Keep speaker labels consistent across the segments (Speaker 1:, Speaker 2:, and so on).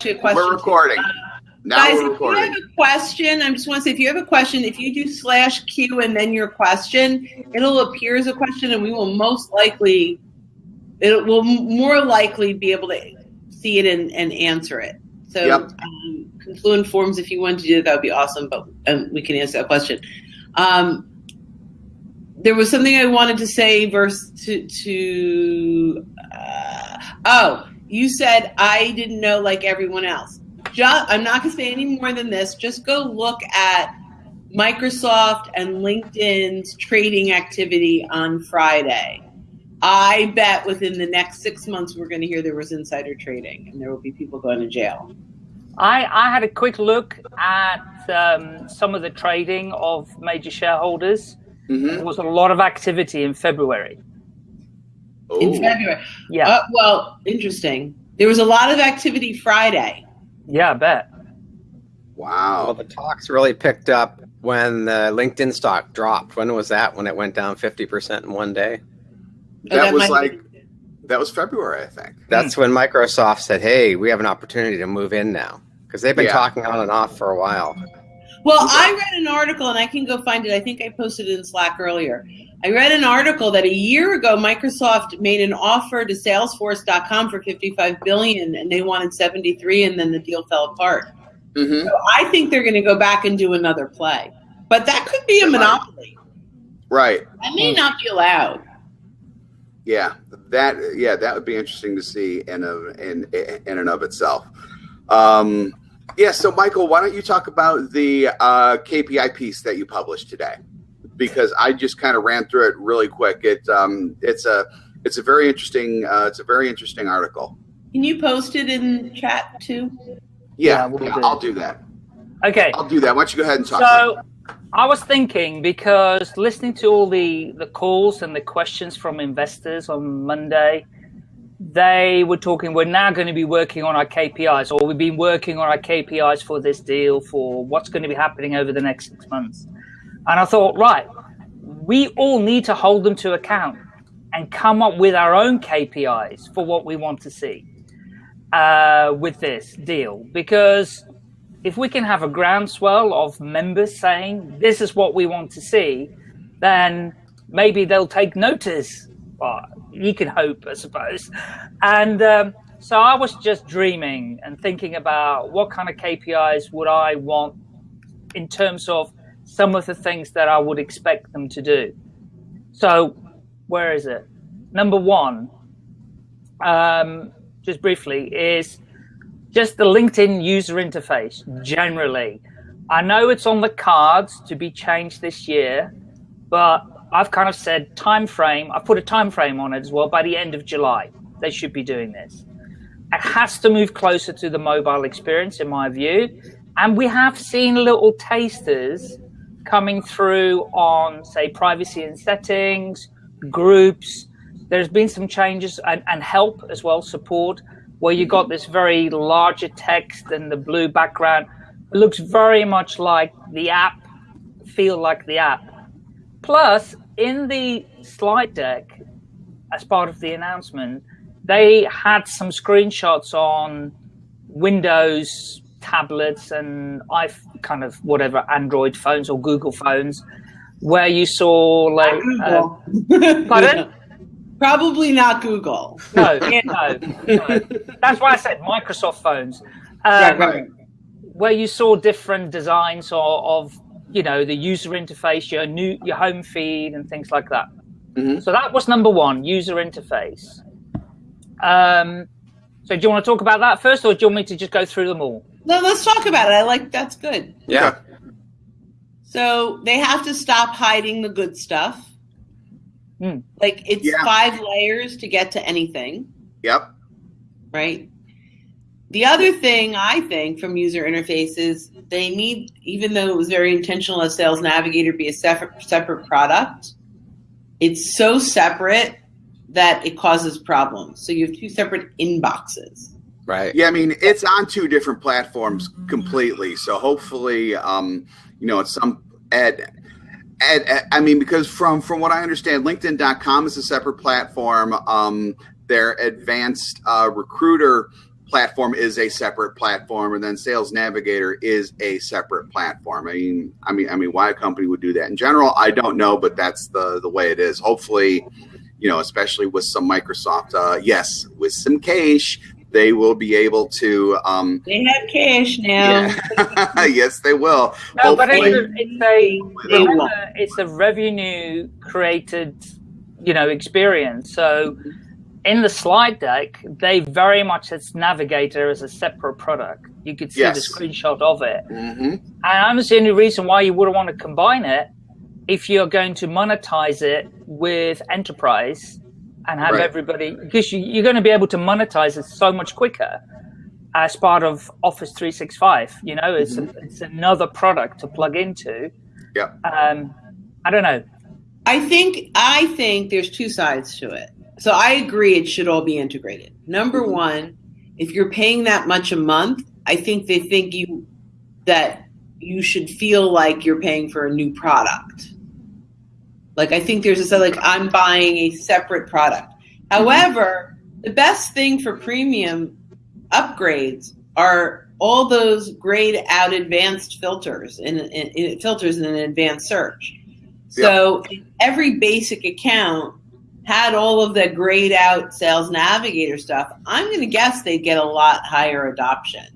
Speaker 1: actually a question.
Speaker 2: We're recording. Uh, now
Speaker 1: guys,
Speaker 2: we're recording.
Speaker 1: if you have a question, I just want to say, if you have a question, if you do slash Q and then your question, it'll appear as a question, and we will most likely, it will more likely be able to see it and, and answer it. So,
Speaker 2: Yep.
Speaker 1: um, Confluent Forms, if you wanted to do that, that would be awesome. But um, we can answer that question. Um, there was something I wanted to say. Verse to to. Uh, oh, you said I didn't know like everyone else. Just, I'm not going to say any more than this. Just go look at Microsoft and LinkedIn's trading activity on Friday. I bet within the next six months we're going to hear there was insider trading and there will be people going to jail.
Speaker 3: I, I had a quick look at um, some of the trading of major shareholders.
Speaker 2: Mhm.
Speaker 3: There was a lot of activity in February.
Speaker 1: In February.
Speaker 3: Yeah,
Speaker 1: Uh, well, interesting. There was a lot of activity Friday.
Speaker 3: yeah, I bet.
Speaker 2: Wow.
Speaker 4: Well, the talks really picked up when the LinkedIn stock dropped. When was that? When it went down 50% in one day?
Speaker 1: Oh,
Speaker 2: that
Speaker 1: that
Speaker 2: was
Speaker 1: might
Speaker 2: like that was February, I think.
Speaker 4: That's when Microsoft said, hey, we have an opportunity to move in now. Because they've been
Speaker 2: Yeah.
Speaker 4: talking on and off for a while.
Speaker 1: Well, I read an article, and I can go find it. I think I posted it in Slack earlier. I read an article that a year ago Microsoft made an offer to Salesforce.com for 55 billion, and they wanted 73, and then the deal fell apart.
Speaker 2: hmm
Speaker 1: So I think they're going to go back and do another play, but that could be a monopoly.
Speaker 2: Right.
Speaker 1: That may not be allowed.
Speaker 2: Yeah. That. Yeah. That would be interesting to see in a, in in and of itself. Um, yeah. So, Michael, why don't you talk about the uh, KPI piece that you published today? Because I just kind of ran through it really quick. It um, it's a it's a very interesting uh, it's a very interesting article.
Speaker 1: Can you post it in chat too?
Speaker 2: Yeah,
Speaker 3: Yeah, we'll
Speaker 2: yeah,
Speaker 3: do.
Speaker 2: I'll do that.
Speaker 3: Okay,
Speaker 2: I'll do that. Why don't you go ahead and talk?
Speaker 3: so I was thinking because listening to all the the calls and the questions from investors on Monday, they were talking. We're now going to be working on our KPIs, or we've been working on our KPIs for this deal for what's going to be happening over the next six months. And I thought, right, we all need to hold them to account and come up with our own KPIs for what we want to see uh, with this deal. Because if we can have a groundswell of members saying this is what we want to see, then maybe they'll take notice. Well, you can hope, I suppose. And um, so I was just dreaming and thinking about what kind of KPIs would I want in terms of some of the things that I would expect them to do. So, where is it? Number one, um, just briefly, is just the LinkedIn user interface generally. I know it's on the cards to be changed this year, but I've kind of said time frame. I put a time frame on it as well. By the end of July, they should be doing this. It has to move closer to the mobile experience, in my view. And we have seen little tasters coming through on, say, privacy and settings, groups. There's been some changes and, and help as well, support, where you got this very larger text and the blue background. It looks very much like the app, feel like the app. Plus, in the slide deck, as part of the announcement, they had some screenshots on Windows tablets and i kind of whatever Android phones or Google phones, where you saw like uh, pardon?
Speaker 1: Probably not Google.
Speaker 3: no, yeah, no, no. That's why I said Microsoft phones,
Speaker 1: Right,
Speaker 3: um,
Speaker 1: right.
Speaker 3: where you saw different designs of, of you know the user interface, your new your home feed and things like that.
Speaker 2: Mhm.
Speaker 3: So that was number one, user interface. Um, so do you want to talk about that first, or do you want me to just go through them all?
Speaker 1: No, let's talk about it. I like that's good.
Speaker 4: Yeah.
Speaker 1: So they have to stop hiding the good stuff.
Speaker 3: Hmm.
Speaker 1: Like it's
Speaker 2: Yeah.
Speaker 1: five layers to get to anything,
Speaker 2: Yep.
Speaker 1: right? The other thing I think from user interfaces, they need, even though it was very intentional as Sales Navigator be a separate separate product, it's so separate that it causes problems. So you have two separate inboxes.
Speaker 4: Right.
Speaker 2: Yeah, I mean it's on two different platforms completely. So hopefully, um, you know, it's some at, at, at I mean because from from what I understand, LinkedIn.com is a separate platform. Um, their advanced uh, recruiter platform is a separate platform, and then Sales Navigator is a separate platform. I mean, I mean, I mean, why a company would do that in general, I don't know, but that's the the way it is. Hopefully, you know, especially with some Microsoft, uh, yes, with some cash, they will be able to. Um,
Speaker 1: They have cash now.
Speaker 2: yeah. yes, they will.
Speaker 3: No, but it's a, it's a,
Speaker 1: They
Speaker 3: remember,
Speaker 1: won't.
Speaker 3: it's a revenue created, you know, experience. So in the slide deck, they very much it's Navigator as a separate product. You could see
Speaker 2: Yes.
Speaker 3: the screenshot of it.
Speaker 2: hmm
Speaker 3: And I don't see any reason why you wouldn't want to combine it if you're going to monetize it with enterprise and have
Speaker 2: Right.
Speaker 3: everybody because you, you're going to be able to monetize it so much quicker as part of Office 365. You know, it's it's another product to plug into.
Speaker 2: Yep.
Speaker 3: Um, I don't know.
Speaker 1: I think I think there's two sides to it. So I agree it should all be integrated. Number
Speaker 2: Mhm.
Speaker 1: one, if you're paying that much a month, I think they think you that you should feel like you're paying for a new product. Like I think there's a like I'm buying a separate product. However, the best thing for premium upgrades are all those grayed out advanced filters in, in, in filters in an advanced search. So every basic account had all of the grayed out sales navigator stuff, I'm going to guess they'd get a lot higher adoption.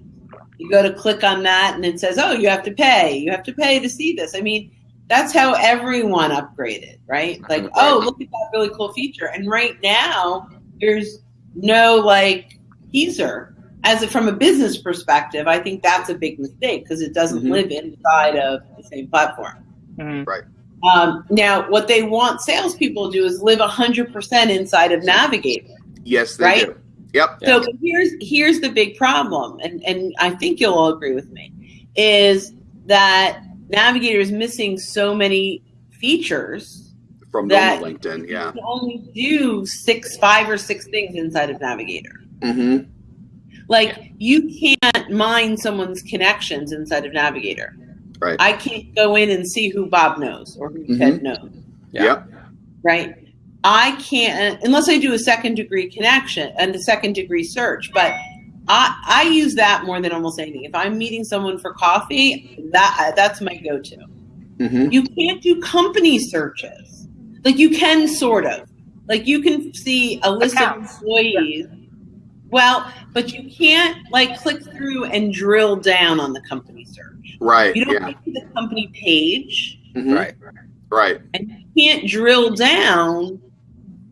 Speaker 1: You go to click on that and it says, oh, you have to pay. You have to pay to see this. I mean, that's how everyone upgraded, right? Like, oh, look at that really cool feature. And right now, there's no like teaser. As a, from a business perspective, I think that's a big mistake because it doesn't
Speaker 2: Mhm.
Speaker 1: live inside of the same platform.
Speaker 3: Mm.
Speaker 1: Um, now, what they want salespeople to do is live 100% inside of Navigator.
Speaker 2: Yes, they
Speaker 1: Right?
Speaker 2: do. Yep.
Speaker 1: So here's here's the big problem, and and I think you'll all agree with me, is that Navigator is missing so many features.
Speaker 2: From
Speaker 1: That-
Speaker 2: normal LinkedIn. Yeah.
Speaker 1: You only do six, five or six things inside of Navigator.
Speaker 2: Mm-hmm.
Speaker 1: Like you can't mine someone's connections inside of Navigator.
Speaker 2: Right.
Speaker 1: I can't go in and see who Bob knows or who
Speaker 2: Mhm.
Speaker 1: Ted knows.
Speaker 4: Yeah.
Speaker 2: Yep.
Speaker 1: right? I can't unless I do a second degree connection and a second degree search. But I I use that more than almost anything. If I'm meeting someone for coffee, that that's my go to.
Speaker 2: hmm
Speaker 1: You can't do company searches. Like you can sort of. Like you can see a list
Speaker 3: Accounts.
Speaker 1: of employees. Well, but you can't like click through and drill down on the company search.
Speaker 2: Right.
Speaker 1: You don't
Speaker 2: Yeah.
Speaker 1: get to the company page
Speaker 2: Mhm.
Speaker 4: Right.
Speaker 2: Right.
Speaker 1: and you can't drill down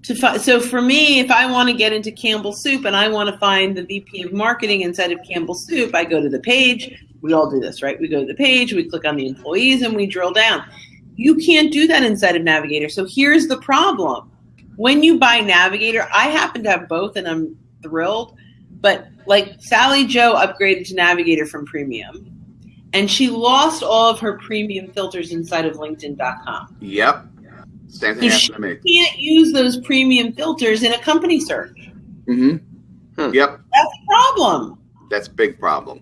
Speaker 1: to find. So for me, if I want to get into Campbell Soup and I want to find the VP of marketing inside of Campbell Soup, I go to the page. We all do this, right? We go to the page, we click on the employees, and we drill down. You can't do that inside of Navigator. So here's the problem: when you buy Navigator, I happen to have both, and I'm thrilled. But like Sally Joe upgraded to Navigator from Premium, and she lost all of her premium filters inside of LinkedIn.com.
Speaker 2: Yep. Same thing
Speaker 1: You
Speaker 2: happened to me.
Speaker 1: can't use those premium filters in a company search.
Speaker 2: hmm
Speaker 4: Hmm.
Speaker 2: Yep.
Speaker 1: That's a problem.
Speaker 2: That's a big problem.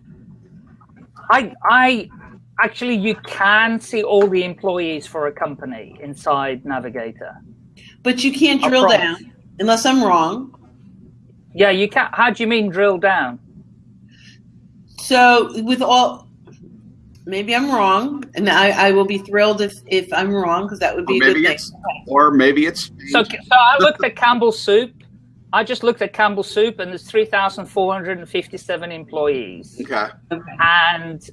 Speaker 3: I, I actually, you can see all the employees for a company inside Navigator.
Speaker 1: But you can't drill down unless I'm wrong.
Speaker 3: Yeah, you can't. How do you mean drill down?
Speaker 1: So with all, maybe I'm wrong, and I, I will be thrilled if, if I'm wrong because that would
Speaker 2: Or
Speaker 1: be a
Speaker 2: maybe
Speaker 1: good thing.
Speaker 2: it's or maybe it's
Speaker 3: So, so I looked at Campbell Soup. I just looked at Campbell Soup, and there's 3,457 employees.
Speaker 2: okay.
Speaker 3: and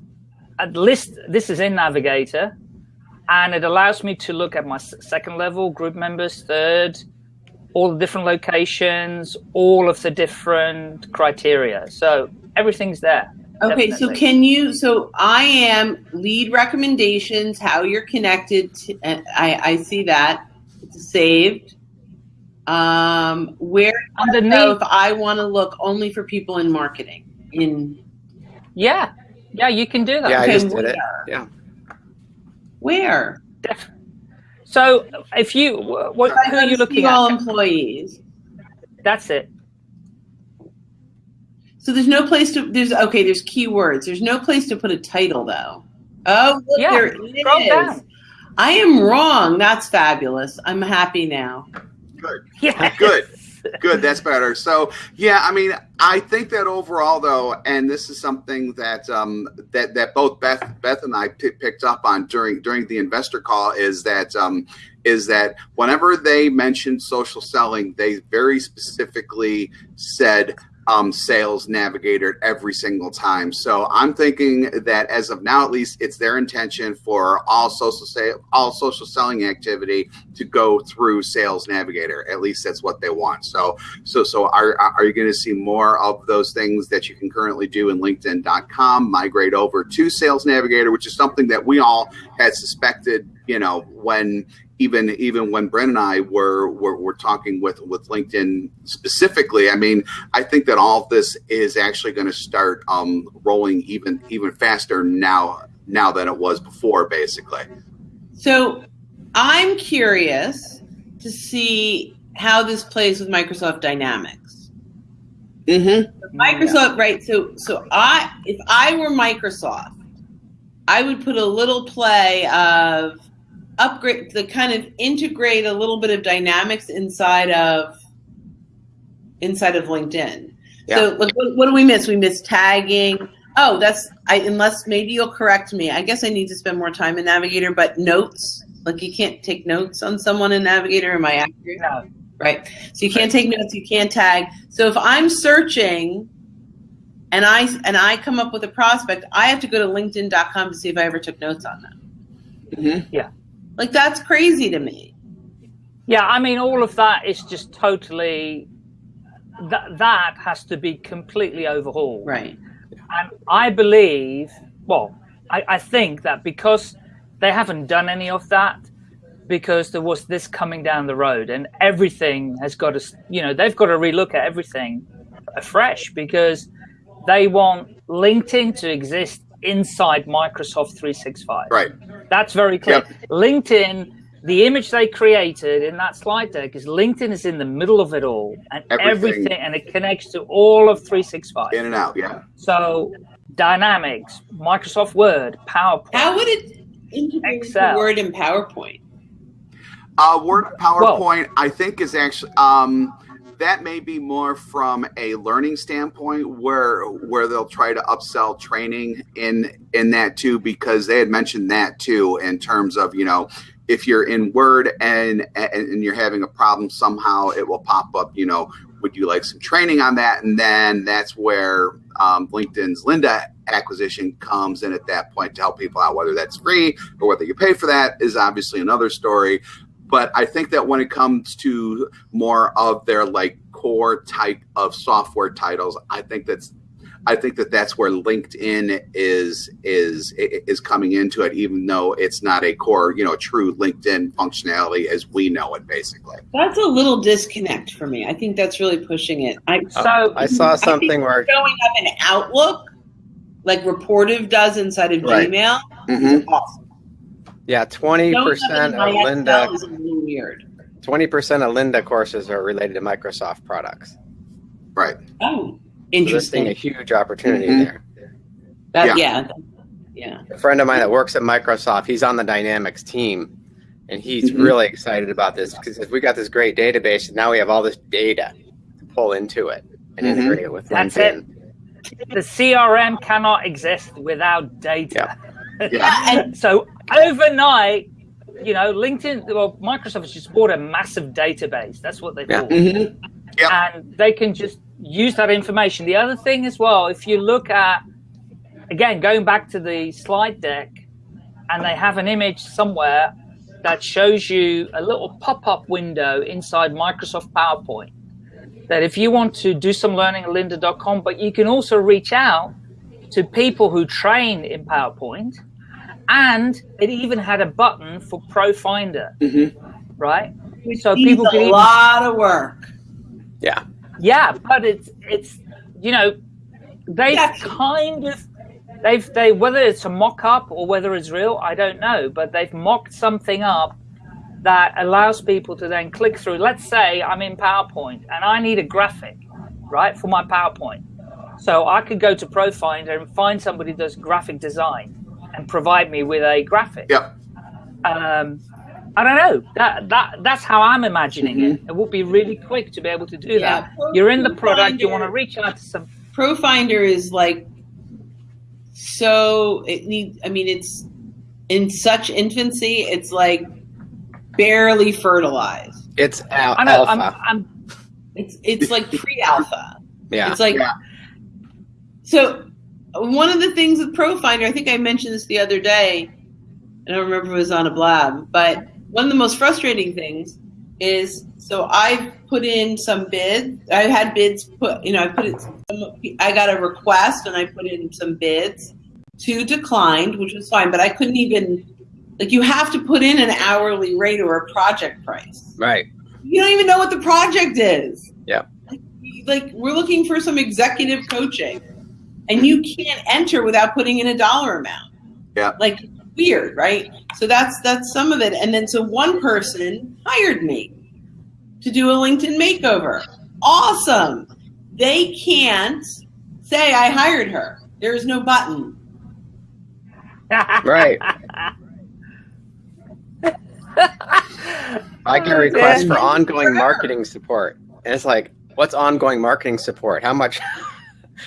Speaker 3: at list this is in navigator and it allows me to look at my second level group members third all the different locations all of the different criteria so everything's there
Speaker 1: Okay, so can you? So I am lead recommendations, how you're connected. To, I I see that it's saved. Um, where so
Speaker 3: underneath
Speaker 1: if I want to look only for people in marketing in
Speaker 3: yeah yeah you can do that
Speaker 4: Yeah, I just did it.
Speaker 1: where?
Speaker 4: Yeah.
Speaker 1: where?
Speaker 3: Def- so if you what
Speaker 1: If
Speaker 3: who are you looking
Speaker 1: see all
Speaker 3: at
Speaker 1: employees.
Speaker 3: that's it
Speaker 1: So there's no place to there's okay, there's keywords. There's no place to put a title though. Oh, look,
Speaker 3: Yeah,
Speaker 1: there it
Speaker 3: down.
Speaker 1: I am wrong. That's fabulous. I'm happy now.
Speaker 2: Good.
Speaker 3: yeah
Speaker 2: Good. Good, that's better. So, yeah, I mean, I think that overall, though, and this is something that um, that that both Beth Beth and I p- picked up on during during the investor call is that um, is that whenever they mentioned social selling, they very specifically said um, sales navigator every single time. So I'm thinking that as of now, at least, it's their intention for all social all social selling activity to go through sales navigator. At least that's what they want. So so so are are you going to see more of those things that you can currently do in LinkedIn.com migrate over to sales navigator, which is something that we all had suspected. You know when even even when Brent and I were, were were talking with with LinkedIn specifically, I mean, I think that all of this is actually going to start um, rolling even even faster now now than it was before, basically.
Speaker 1: So, I'm curious to see how this plays with Microsoft Dynamics.
Speaker 2: Mm-hmm.
Speaker 1: Microsoft, right? So, so I if I were Microsoft, I would put a little play of upgrade the kind of integrate a little bit of dynamics inside of inside of linkedin. Yeah. so like, what, what, do we miss? We miss tagging. Oh that's i unless maybe you'll correct me. I guess i need to spend more time in navigator but notes like you can't take notes on someone in navigator. Am i accurate?
Speaker 3: No.
Speaker 1: right. So you can't take notes you can't tag. So if i'm searching and i and i come up with a prospect i have to go to linkedin.com to see if i ever took notes on them.
Speaker 3: Mm-hmm. yeah
Speaker 1: like that's crazy to me.
Speaker 3: Yeah, I mean, all of that is just totally that that has to be completely overhauled.
Speaker 1: Right.
Speaker 3: And I believe, well, I, I think that because they haven't done any of that, because there was this coming down the road, and everything has got to, you know, they've got to relook at everything afresh because they want LinkedIn to exist inside Microsoft 365.
Speaker 2: Right.
Speaker 3: That's very clear. Yep. LinkedIn, the image they created in that slide deck is LinkedIn is in the middle of it all and everything, everything and it connects to all of 365.
Speaker 2: In and out, yeah.
Speaker 3: So Dynamics, Microsoft Word, PowerPoint.
Speaker 1: How would it integrate Excel. Word and PowerPoint?
Speaker 2: Uh, Word and PowerPoint, well, I think, is actually um, that may be more from a learning standpoint where where they'll try to upsell training in in that too because they had mentioned that too in terms of you know if you're in word and and you're having a problem somehow it will pop up you know would you like some training on that? And then that's where um, linkedin's Lynda acquisition comes in at that point to help people out whether that's free or whether you pay for that is obviously another story but I think that when it comes to more of their like core type of software titles, I think that's I think that that's where LinkedIn is is is coming into it, even though it's not a core, you know, true LinkedIn functionality as we know it, basically.
Speaker 1: That's a little disconnect for me. I think that's really pushing it. I
Speaker 4: so I saw something where
Speaker 1: showing up in Outlook, like Rapportive does inside of right. Gmail,
Speaker 2: mm-hmm.
Speaker 1: awesome.
Speaker 4: Yeah, twenty percent of Lynda
Speaker 1: is a little weird.
Speaker 4: Twenty percent of Lynda courses are related to Microsoft products.
Speaker 2: Right.
Speaker 1: Oh, interesting.
Speaker 4: So a huge opportunity mm-hmm. there.
Speaker 1: That, yeah. yeah. Yeah.
Speaker 4: A friend of mine that works at Microsoft, he's on the Dynamics team, and he's mm-hmm. really excited about this because we got this great database, and now we have all this data to pull into it and mm-hmm. integrate it with
Speaker 3: That's
Speaker 4: LinkedIn.
Speaker 3: It. The CRM cannot exist without data.
Speaker 2: Yeah. Yeah.
Speaker 3: so overnight, you know, LinkedIn, well, Microsoft has just bought a massive database. That's what they've
Speaker 2: yeah.
Speaker 3: bought.
Speaker 2: Mm-hmm. Yep.
Speaker 3: And they can just use that information. The other thing as well, if you look at, again, going back to the slide deck, and they have an image somewhere that shows you a little pop-up window inside Microsoft PowerPoint. That if you want to do some learning at lynda.com, but you can also reach out to people who train in PowerPoint and it even had a button for ProFinder,
Speaker 2: mm-hmm.
Speaker 3: right?
Speaker 1: Which so people can a even, lot of work.
Speaker 4: Yeah,
Speaker 3: yeah, but it's it's you know they've yeah. kind of they've they whether it's a mock up or whether it's real, I don't know, but they've mocked something up that allows people to then click through. Let's say I'm in PowerPoint and I need a graphic, right, for my PowerPoint. So I could go to ProFinder and find somebody who does graphic design and provide me with a graphic.
Speaker 2: Yep.
Speaker 3: Um, I don't know. That that that's how I'm imagining it. It would be really quick to be able to do
Speaker 1: Mm-hmm. Yeah,
Speaker 3: that.
Speaker 1: Pro-
Speaker 3: You're in the product. You want to reach out to some.
Speaker 1: Profinder is like so it needs I mean it's in such infancy, it's like barely fertilized.
Speaker 4: It's al-
Speaker 3: I know.
Speaker 4: alpha.
Speaker 3: I'm, I'm.
Speaker 1: It's it's like pre-alpha.
Speaker 4: yeah.
Speaker 1: It's like
Speaker 2: Yeah.
Speaker 1: so. One of the things with Profinder, I think I mentioned this the other day. I don't remember if it was on a blab, but one of the most frustrating things is so I've put in some bids. I had bids put, you know, I put it. I got a request and I put in some bids. Two declined, which was fine, but I couldn't even like you have to put in an hourly rate or a project price
Speaker 4: right.
Speaker 1: you don't even know what the project is.
Speaker 4: Yeah.
Speaker 1: Like, like we're looking for some executive coaching, and you can't enter without putting in a dollar amount.
Speaker 2: Yeah.
Speaker 1: Like weird, right? So that's that's some of it. And then so one person hired me to do a LinkedIn makeover. Awesome. They can't say I hired her. There is no button.
Speaker 4: Right. I can request for ongoing marketing support. And it's like, what's ongoing marketing support? How much?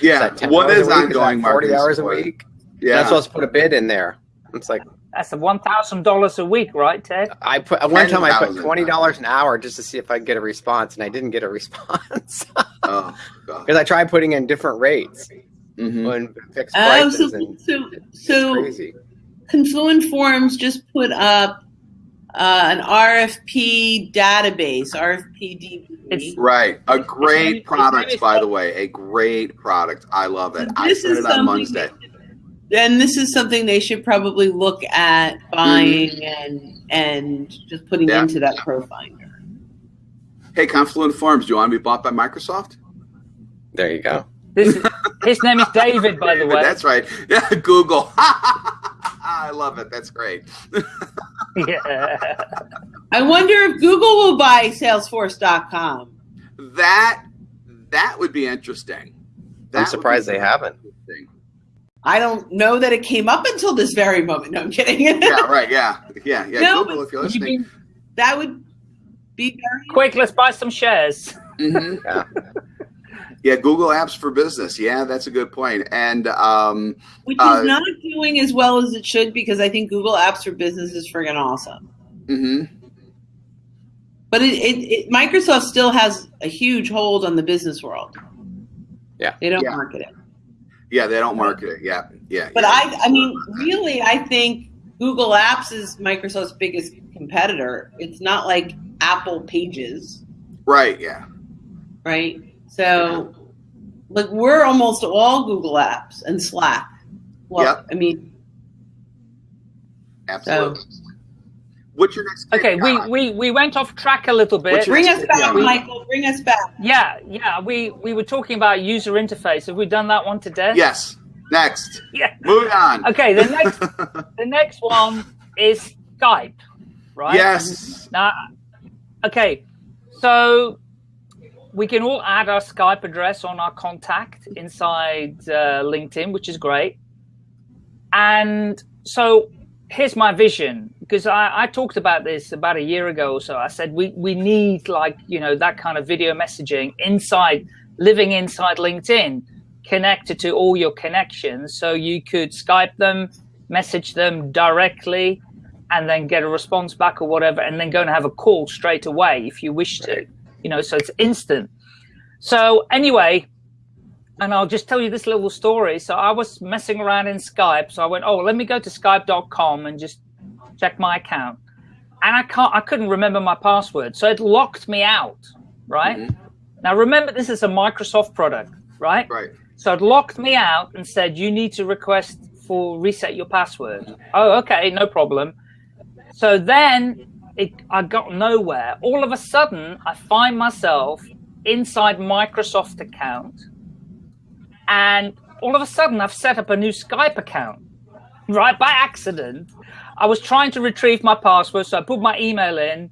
Speaker 2: Yeah.
Speaker 4: Is that 10
Speaker 2: What is ongoing
Speaker 4: that 40 hours
Speaker 2: support?
Speaker 4: a week?
Speaker 2: Yeah.
Speaker 4: That's supposed to put a bid in there. It's like,
Speaker 3: That's a one thousand dollars a week, right, Ted?
Speaker 4: I put one time I put twenty dollars an hour just to see if I could get a response, and I didn't get a response
Speaker 2: oh,
Speaker 4: because I tried putting in different rates
Speaker 2: Mhm.
Speaker 4: when fixed
Speaker 1: Oh,
Speaker 4: prices,
Speaker 1: so
Speaker 4: and
Speaker 1: so so
Speaker 4: crazy.
Speaker 1: Confluent Forms just put up uh, an RFP database, RFP
Speaker 3: It's-
Speaker 1: DB.
Speaker 2: Right. A great product, by the way. A great product. I love it. I
Speaker 1: This
Speaker 2: sent it on
Speaker 1: something
Speaker 2: Wednesday.
Speaker 1: And this is something they should probably look at buying and and just putting
Speaker 2: Yeah.
Speaker 1: into that Profinder.
Speaker 2: Hey, Confluent Forms, do you want to be bought by Microsoft?
Speaker 4: There you go.
Speaker 3: This is, his name is David, by the way.
Speaker 2: That's right. Yeah, Google. I love it. That's great.
Speaker 3: Yeah.
Speaker 1: I wonder if Google will buy Salesforce.com.
Speaker 2: That that would be interesting. That
Speaker 4: I'm surprised they haven't.
Speaker 1: I don't know that it came up until this very moment. No, I'm kidding.
Speaker 2: Yeah, right. Yeah, yeah, yeah.
Speaker 1: No,
Speaker 2: Google, if you're
Speaker 3: You
Speaker 2: listening.
Speaker 3: mean-
Speaker 1: that would be very
Speaker 3: quick, let's buy some shares.
Speaker 2: Mhm.
Speaker 4: Yeah.
Speaker 2: Yeah, Google Apps for Business. Yeah, that's a good point. And um,
Speaker 1: which
Speaker 2: Uh,
Speaker 1: is not doing as well as it should because I think Google Apps for Business is friggin' awesome.
Speaker 2: Mm-hmm.
Speaker 1: But it, it, it Microsoft still has a huge hold on the business world.
Speaker 4: Yeah.
Speaker 1: They don't
Speaker 2: Yeah.
Speaker 1: market it.
Speaker 2: yeah, they don't market it. Yeah, yeah.
Speaker 1: But
Speaker 2: yeah.
Speaker 1: I I mean, really I think Google Apps is Microsoft's biggest competitor. It's not like Apple Pages,
Speaker 2: right. Yeah,
Speaker 1: right? So like we're almost all Google Apps and Slack. Well,
Speaker 2: Yep.
Speaker 1: I mean,
Speaker 2: absolutely. What's your next?
Speaker 3: Okay, we,
Speaker 2: KPI?
Speaker 3: we, we went off track a little bit.
Speaker 1: Bring us back,
Speaker 2: KPI?
Speaker 1: Michael. Bring us back.
Speaker 3: Yeah, yeah. We we were talking about user interface. Have we done that one today?
Speaker 2: Yes. Next.
Speaker 3: Yeah.
Speaker 2: Moving on.
Speaker 3: Okay. The next the next one is Skype, right?
Speaker 2: Yes.
Speaker 3: Now, okay. So we can all add our Skype address on our contact inside uh, LinkedIn, which is great. And so here's my vision because I, I talked about this about a year ago or so. I said we, we need like, you know, that kind of video messaging inside, living inside LinkedIn, connected to all your connections. So you could Skype them, message them directly, and then get a response back or whatever, and then go and have a call straight away if you wish to. You know, so it's instant. So anyway, and I'll just tell you this little story. So I was messing around in Skype. So I went, oh, let me go to skype.com and just check my account. And I can't, I couldn't remember my password. So it locked me out, right?
Speaker 2: Mhm.
Speaker 3: Now remember, this is a Microsoft product, right?
Speaker 2: Right.
Speaker 3: So it locked me out and said, you need to request for reset your password. Oh, okay, no problem. So then it, I got nowhere. All of a sudden, I find myself inside Microsoft account. And all of a sudden, I've set up a new Skype account, right? By accident. I was trying to retrieve my password, so I put my email in,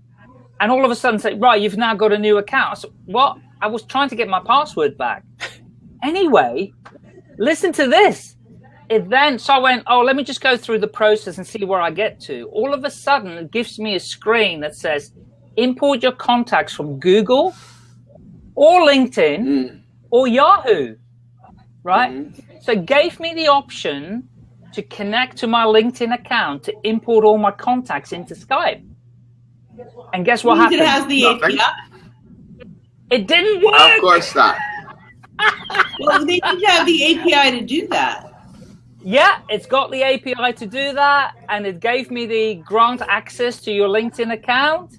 Speaker 3: and all of a sudden, say, right, you've now got a new account. What? I was trying to get my password back. Anyway, listen to this. It then so I went, oh, let me just go through the process and see where I get to. All of a sudden, it gives me a screen that says import your contacts from Google or LinkedIn
Speaker 2: Mm.
Speaker 3: or Yahoo. Right?
Speaker 2: Mhm.
Speaker 3: So it gave me the option to connect to my LinkedIn account to import all my contacts into Skype. And guess what
Speaker 1: Means
Speaker 3: happened?
Speaker 1: it has the
Speaker 2: Nothing.
Speaker 1: API.
Speaker 3: it didn't work.
Speaker 2: Of course not.
Speaker 1: Well, they need to have the API to do that.
Speaker 3: Yeah, it's got the API to do that, and it gave me the grant access to your LinkedIn account.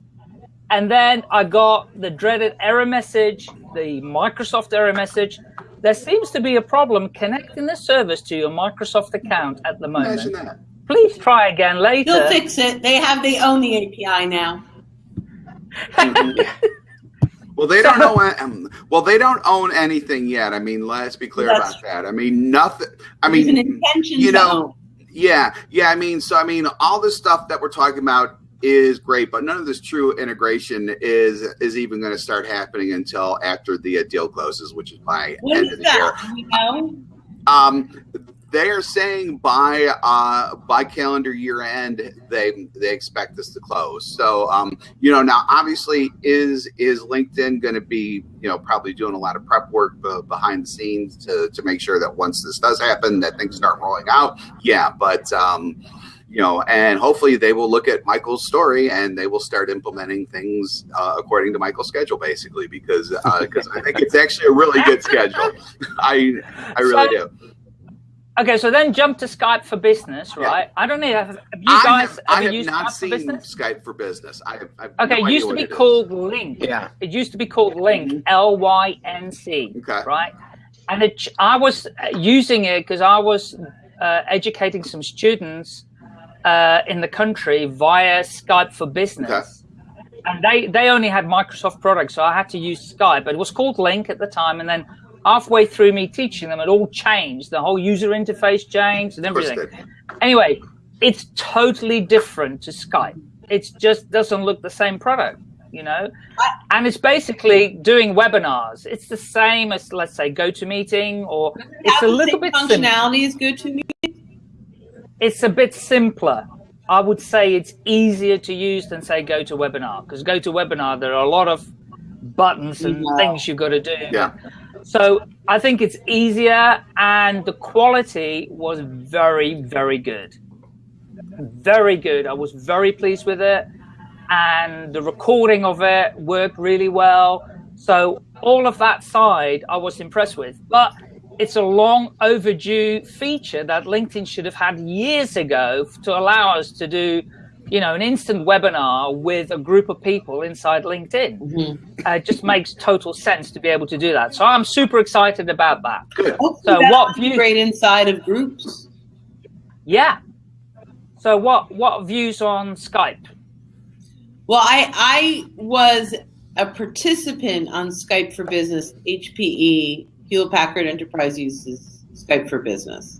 Speaker 3: And then I got the dreaded error message, the Microsoft error message. There seems to be a problem connecting the service to your Microsoft account at the
Speaker 2: Imagine
Speaker 3: moment.
Speaker 2: that.
Speaker 3: Please try again later.
Speaker 1: They'll fix it. They have. They own the API now.
Speaker 2: Well, they don't know. Um, well, they don't own anything yet. I mean, let's be clear
Speaker 1: That's
Speaker 2: about that. I mean, nothing. I
Speaker 1: There's
Speaker 2: mean, you know,
Speaker 1: own.
Speaker 2: yeah, yeah. I mean, so I mean, all this stuff that we're talking about is great, but none of this true integration is is even going to start happening until after the uh, deal closes, which is by
Speaker 1: What
Speaker 2: end
Speaker 1: is
Speaker 2: of the year.
Speaker 1: that? Do we know?
Speaker 2: Um, they are saying by uh, by calendar year end they they expect this to close. So um, you know now obviously is is LinkedIn going to be you know probably doing a lot of prep work be- behind the scenes to to make sure that once this does happen that things start rolling out. Yeah, but um, you know, and hopefully they will look at Michael's story and they will start implementing things uh, according to Michael's schedule, basically, because because I think it's actually a really good schedule. I I really
Speaker 3: So-
Speaker 2: do.
Speaker 3: Okay, so then jump to Skype for Business,
Speaker 2: Yeah.
Speaker 3: right? I don't know. Have, have you
Speaker 2: I
Speaker 3: guys
Speaker 2: have, I
Speaker 3: ever
Speaker 2: have
Speaker 3: used
Speaker 2: not
Speaker 3: Skype for
Speaker 2: seen
Speaker 3: Business?
Speaker 2: Skype for Business. I have, I have
Speaker 3: Okay,
Speaker 2: no
Speaker 3: it used to be
Speaker 2: it is.
Speaker 3: called Lync.
Speaker 4: Yeah.
Speaker 3: It used to be called Lync, L Y N C,
Speaker 2: Okay.
Speaker 3: right? And it, I was uh, using it because I was uh, educating some students uh, in the country via Skype for Business. And they, they only had Microsoft products, so I had to use Skype. But it was called Lync at the time. And then halfway through me teaching them, it all changed. The whole user interface changed and everything. Anyway, it's totally different to Skype. It just doesn't look the same product, you know? And it's basically doing webinars. It's the same as, let's say, GoToMeeting, or it's a little bit
Speaker 1: functionality is good to me.
Speaker 3: It's a bit simpler. I would say it's easier to use than, say, GoToWebinar, because GoToWebinar, there are a lot of buttons and
Speaker 1: No.
Speaker 3: things you've got to do.
Speaker 2: Yeah.
Speaker 3: So I think it's easier, and the quality was very, very good. Very good. I was very pleased with it, and the recording of it worked really well. So all of that side, I was impressed with. But it's a long overdue feature that LinkedIn should have had years ago to allow us to do, you know, an instant webinar with a group of people inside LinkedIn
Speaker 1: Mm-hmm.
Speaker 3: uh, it just makes total sense to be able to do that. So I'm super excited about that.
Speaker 2: Good.
Speaker 1: Hopefully
Speaker 3: So
Speaker 1: that'll
Speaker 3: what view-
Speaker 1: integrate inside of groups?
Speaker 3: Yeah. So what what views on Skype?
Speaker 1: Well, I I was a participant on Skype for Business. HPE Hewlett Packard Enterprise uses Skype for Business.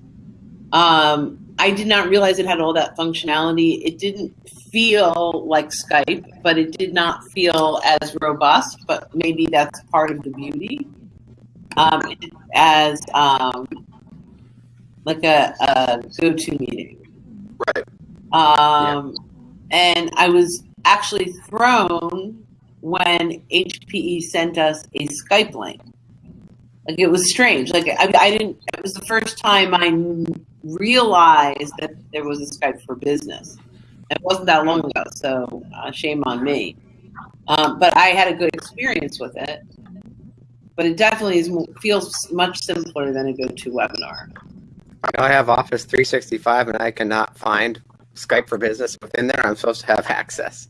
Speaker 1: Um, I did not realize it had all that functionality. It didn't feel like Skype, but it did not feel as robust. But maybe that's part of the beauty. Um, as um, like a, a go-to meeting.
Speaker 2: Right.
Speaker 1: Um, And I was actually thrown when HPE sent us a Skype link. Like it was strange. Like I, I didn't. It was the first time I realized that there was a Skype for Business. It wasn't that long ago, so uh, shame on me. Um, but I had a good experience with it. But it definitely is, feels much simpler than a GoToWebinar.
Speaker 4: I know I have Office 365 and I cannot find Skype for Business within there. I'm supposed to have access.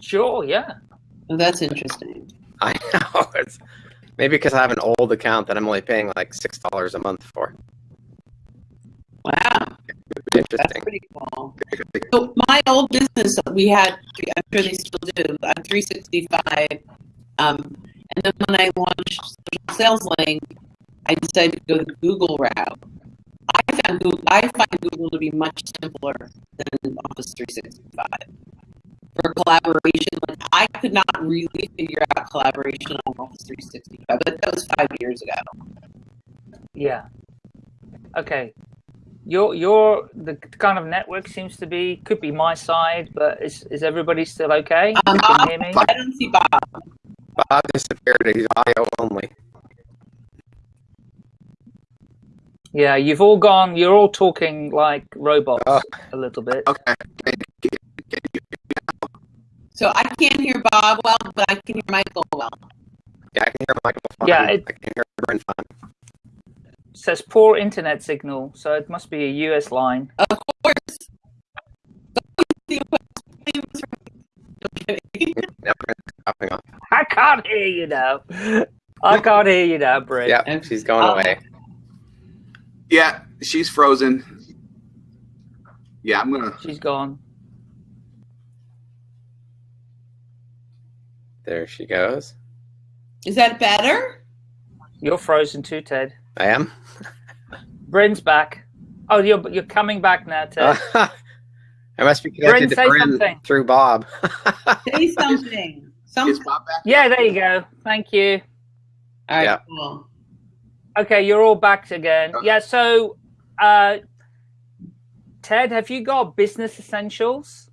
Speaker 3: Sure, yeah.
Speaker 1: Oh, that's interesting.
Speaker 4: I know. It's maybe because I have an old account that I'm only paying like six dollars a month for.
Speaker 1: Wow. That's pretty cool. So my old business, we had, I'm sure they still do, uh, 365. Um, and then when I launched Sales Link, I decided to go the Google route. I found Google, I find Google to be much simpler than Office 365 for collaboration. Like I could not really figure out collaboration on Office 365, but that was five years ago.
Speaker 3: Yeah. Okay. Your your the kind of network seems to be could be my side, but is is everybody still okay?
Speaker 1: Um,
Speaker 3: you can hear me?
Speaker 1: I don't see Bob.
Speaker 4: Bob disappeared. He's audio only.
Speaker 3: Yeah, you've all gone. You're all talking like robots
Speaker 4: Oh.
Speaker 3: a little bit.
Speaker 2: Okay.
Speaker 1: So I can't hear Bob well, but I can hear Michael well.
Speaker 4: Yeah, I can hear Michael fine.
Speaker 3: Yeah, it-
Speaker 4: I can hear Brent fine.
Speaker 3: It says poor internet signal, so it must be a US line.
Speaker 1: Of course. Okay.
Speaker 4: Now Brent's dropping off.
Speaker 3: I can't hear you now. I can't hear you now, Brett.
Speaker 4: Yeah, she's going
Speaker 1: Oh.
Speaker 4: away.
Speaker 2: Yeah, she's frozen. Yeah, I'm gonna.
Speaker 3: She's gone.
Speaker 4: There she goes.
Speaker 1: Is that better?
Speaker 3: You're frozen too, Ted.
Speaker 4: I am.
Speaker 3: Bryn's back. Oh, you're you're coming back now, Ted.
Speaker 4: I must be connected
Speaker 3: Bryn,
Speaker 4: to
Speaker 3: say
Speaker 4: Bryn
Speaker 3: something.
Speaker 4: through Bob.
Speaker 1: Say something. Some.
Speaker 2: Is Bob back?
Speaker 3: yeah, there you go. Thank you.
Speaker 1: All right.
Speaker 4: Yeah.
Speaker 1: Cool.
Speaker 3: Okay, you're all back again.
Speaker 2: Okay.
Speaker 3: Yeah, so uh Ted, have you got business essentials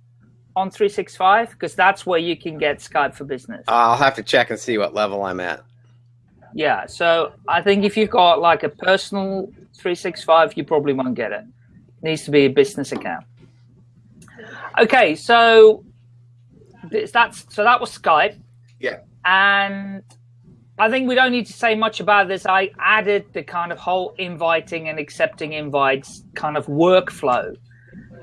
Speaker 3: on 365? Because that's where you can get Skype for business.
Speaker 4: I'll have to check and see what level I'm at.
Speaker 3: Yeah, so I think if you've got like a personal 365, you probably won't get it. It needs to be a business account. Okay, so that's so that was Skype.
Speaker 2: Yeah.
Speaker 3: And I think we don't need to say much about this. I added the kind of whole inviting and accepting invites kind of workflow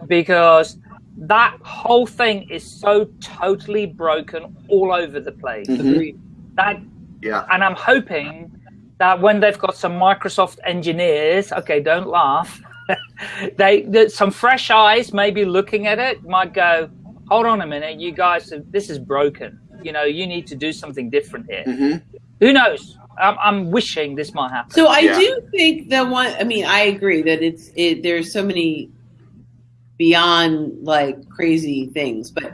Speaker 3: because that whole thing is so totally broken all over the place.
Speaker 2: Mhm.
Speaker 3: That
Speaker 2: Yeah.
Speaker 3: and I'm hoping that when they've got some Microsoft engineers, okay, don't laugh, they that some fresh eyes maybe looking at it might go, hold on a minute, you guys, this is broken. You know, you need to do something different here.
Speaker 2: hmm
Speaker 3: Who knows? I'm, I'm wishing this might happen.
Speaker 1: So I
Speaker 2: Yeah.
Speaker 1: do think that one. I mean, I agree that it's it. There's so many beyond like crazy things, but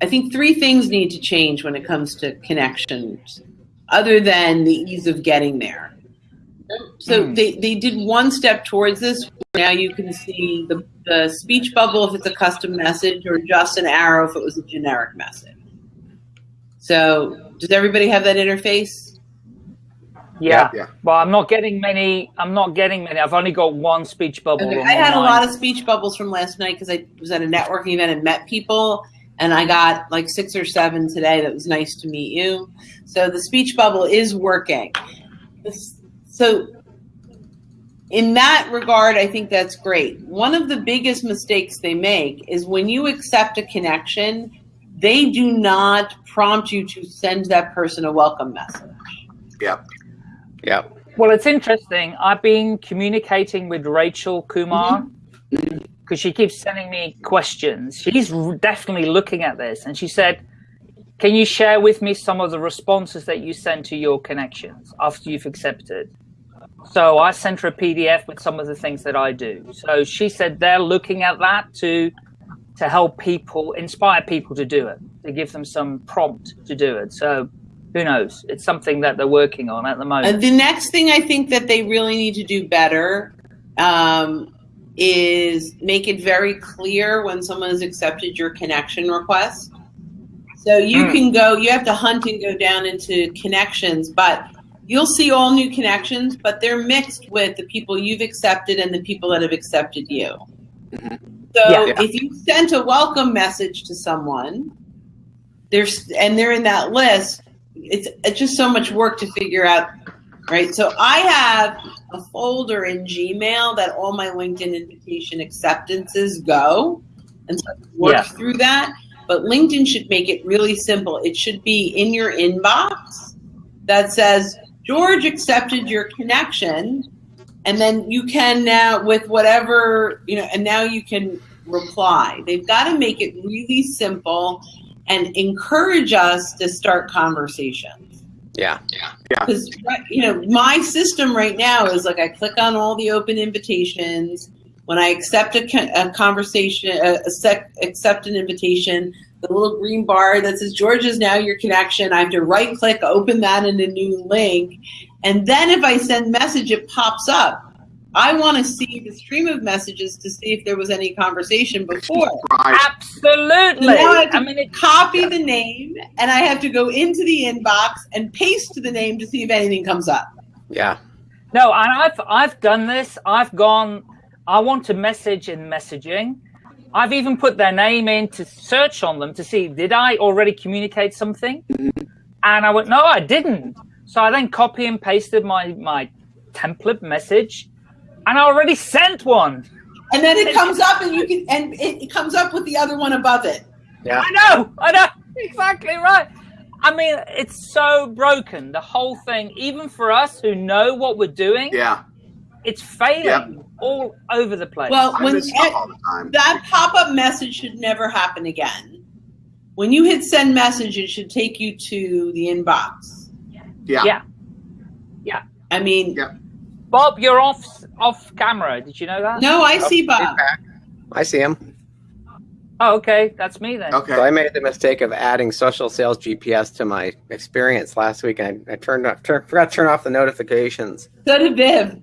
Speaker 1: I think three things need to change when it comes to connections, other than the ease of getting there. So
Speaker 3: Hmm.
Speaker 1: they, they did one step towards this. Now you can see the, the speech bubble if it's a custom message, or just an arrow if it was a generic message. So does everybody have that interface?
Speaker 3: Yeah.
Speaker 2: Yeah.
Speaker 3: Well, I'm not getting many. I'm not getting many. I've only got one speech bubble.
Speaker 1: Okay,
Speaker 3: on
Speaker 1: I had a lot of speech bubbles from last night because I was at a networking event and met people, and I got like six or seven today. That was nice to meet you. So the speech bubble is working. So in that regard, I think that's great. One of the biggest mistakes they make is when you accept a connection, they do not prompt you to send that person a welcome message.
Speaker 2: Yeah.
Speaker 4: Yep.
Speaker 3: Well, it's interesting. I've been communicating with Rachel Kumar mm-hmm. Because she keeps sending me questions. She's definitely looking at this, and she said, "Can you share with me some of the responses that you send to your connections after you've accepted?" So I sent her a PDF with some of the things that I do. So she said they're looking at that to to help people, inspire people to do it, to give them some prompt to do it. So who knows? It's something that they're working on at the moment.
Speaker 1: Uh, the next thing I think that they really need to do better um, is make it very clear when someone has accepted your connection request. So you
Speaker 3: Hmm.
Speaker 1: can go, you have to hunt and go down into connections, but you'll see all new connections, but they're mixed with the people you've accepted and the people that have accepted you. So
Speaker 3: Yeah.
Speaker 1: if you sent a welcome message to someone, there's and they're in that list, it's it's just so much work to figure out, right? So I have a folder in Gmail that all my LinkedIn invitation acceptances go, and so work
Speaker 3: Yeah.
Speaker 1: through that. But LinkedIn should make it really simple. It should be in your inbox that says George accepted your connection, and then you can now with whatever you know, and now you can reply. They've got to make it really simple and encourage us to start conversations
Speaker 4: Yeah. Yeah.
Speaker 1: Because you know my system right now is like I click on all the open invitations when I accept a, a conversation, a, a sec, accept an invitation. The little green bar that says George is now your connection. I have to right click, open that in a new link, and then if I send message, it pops up. I want to see the stream of messages to see if there was any conversation before.
Speaker 2: Right.
Speaker 3: Absolutely.
Speaker 1: Now I have to
Speaker 3: I mean, it,
Speaker 1: copy the name, and I have to go into the inbox and paste the name to see if anything comes up.
Speaker 4: Yeah.
Speaker 3: no, and I've I've done this. I've gone. I want to message in messaging. I've even put their name in to search on them to see did I already communicate something, and I went no, I didn't. So I then copy and pasted my my template message, and I already sent one.
Speaker 1: And then it comes up, and you can, and it, it comes up with the other one above it.
Speaker 4: Yeah.
Speaker 3: I know, I know, exactly right. I mean, it's so broken. The whole thing, even for us who know what we're doing,
Speaker 2: Yeah.
Speaker 3: it's failing
Speaker 2: Yep.
Speaker 3: all over the place.
Speaker 1: Well,
Speaker 2: I
Speaker 1: when
Speaker 2: miss all the time.
Speaker 1: that pop-up message should never happen again. When you hit send message, it should take you to the inbox.
Speaker 2: Yeah.
Speaker 3: yeah. Yeah.
Speaker 1: I mean,
Speaker 2: Yeah.
Speaker 3: Bob, you're off off camera. Did you know that?
Speaker 1: no, I see Bob.
Speaker 4: I see him.
Speaker 3: Oh, okay, that's me then.
Speaker 2: Okay.
Speaker 4: So I made the mistake of adding social sales GPS to my experience last week. I, I turned off, turn, forgot to turn off the notifications.
Speaker 1: So did Viv.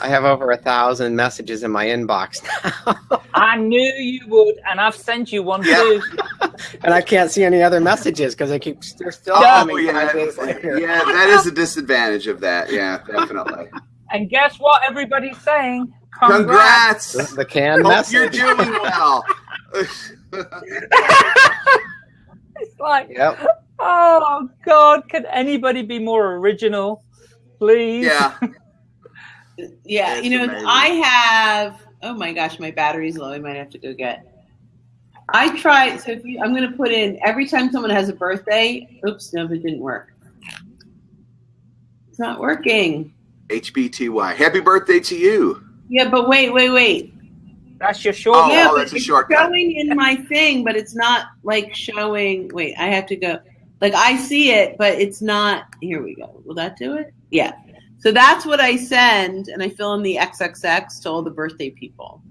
Speaker 4: I have over a thousand messages in my inbox now,
Speaker 3: I knew you would, and I've sent you one
Speaker 2: Yeah.
Speaker 3: too.
Speaker 4: and I can't see any other messages because I keep they're still
Speaker 2: Oh,
Speaker 4: coming
Speaker 2: yeah,
Speaker 4: five days later.
Speaker 2: yeah, that is a disadvantage of that. Yeah, definitely.
Speaker 3: And guess what? Everybody's saying
Speaker 2: Congrats.
Speaker 4: The, the canned
Speaker 2: Hope you're doing well.
Speaker 3: It's like,
Speaker 4: Yep.
Speaker 3: oh God, can anybody be more original, please?
Speaker 2: yeah.
Speaker 1: Yeah,
Speaker 2: It's
Speaker 1: you know,
Speaker 2: amazing.
Speaker 1: I have. Oh my gosh, my battery's low. I might have to go get. I tried. So if you, I'm going to put in every time someone has a birthday. Oops, no, it didn't work. It's not working.
Speaker 2: HBTY. Happy birthday to you.
Speaker 1: Yeah, but wait, wait, wait.
Speaker 3: That's your short.
Speaker 2: Oh,
Speaker 1: yeah,
Speaker 2: oh, that's a
Speaker 1: it's
Speaker 2: shortcut.
Speaker 1: showing in my thing, but it's not like showing. Wait, I have to go. Like I see it, but it's not. Here we go. Will that do it? Yeah. So that's what I send, and I fill in the XXX to all the birthday people.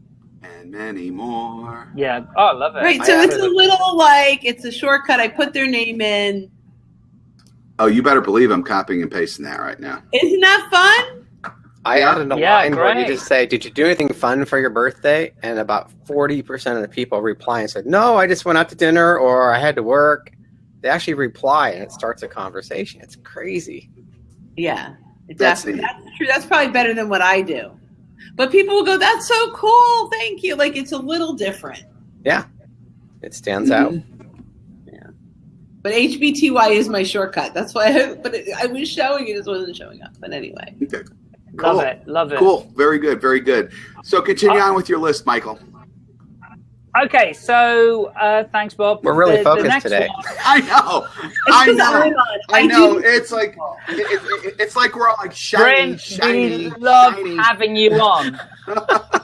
Speaker 2: And many more.
Speaker 3: Yeah. Oh, I love it.
Speaker 1: Right.
Speaker 2: I
Speaker 1: So it's a little like it's a shortcut. I put their name in.
Speaker 2: Oh, you better believe I'm copying and pasting that right now.
Speaker 1: Isn't that fun?
Speaker 4: I
Speaker 2: Yeah.
Speaker 4: added a
Speaker 3: Yeah,
Speaker 4: line where you just say, "Did you do anything fun for your birthday?" And about forty percent of the people reply and said, "No, I just went out to dinner or I had to work." They actually reply, and it starts a conversation. It's crazy.
Speaker 1: Yeah.
Speaker 2: That's
Speaker 1: Exactly. That's true. That's probably better than what I do. But people will go, "That's so cool. Thank you." Like it's a little different.
Speaker 4: Yeah, it stands out. Mm-hmm.
Speaker 1: But HBTY is my shortcut. That's why. I, but it, I was showing it, it just wasn't showing up. But anyway.
Speaker 2: Okay.
Speaker 3: Love
Speaker 2: Cool.
Speaker 3: it. Love it.
Speaker 2: Cool. Very good. Very good. So continue
Speaker 3: Uh,
Speaker 2: on with your list, Michael.
Speaker 3: Okay, so uh, thanks, Bob.
Speaker 4: We're really
Speaker 3: The- the
Speaker 4: focused
Speaker 3: next
Speaker 4: today.
Speaker 3: one-
Speaker 2: I know. I know.
Speaker 1: I'm.
Speaker 2: I know. It's like it, it, it's like we're all like shiny,
Speaker 3: Bryn,
Speaker 2: shiny,
Speaker 3: we love
Speaker 2: shiny.
Speaker 3: having you on.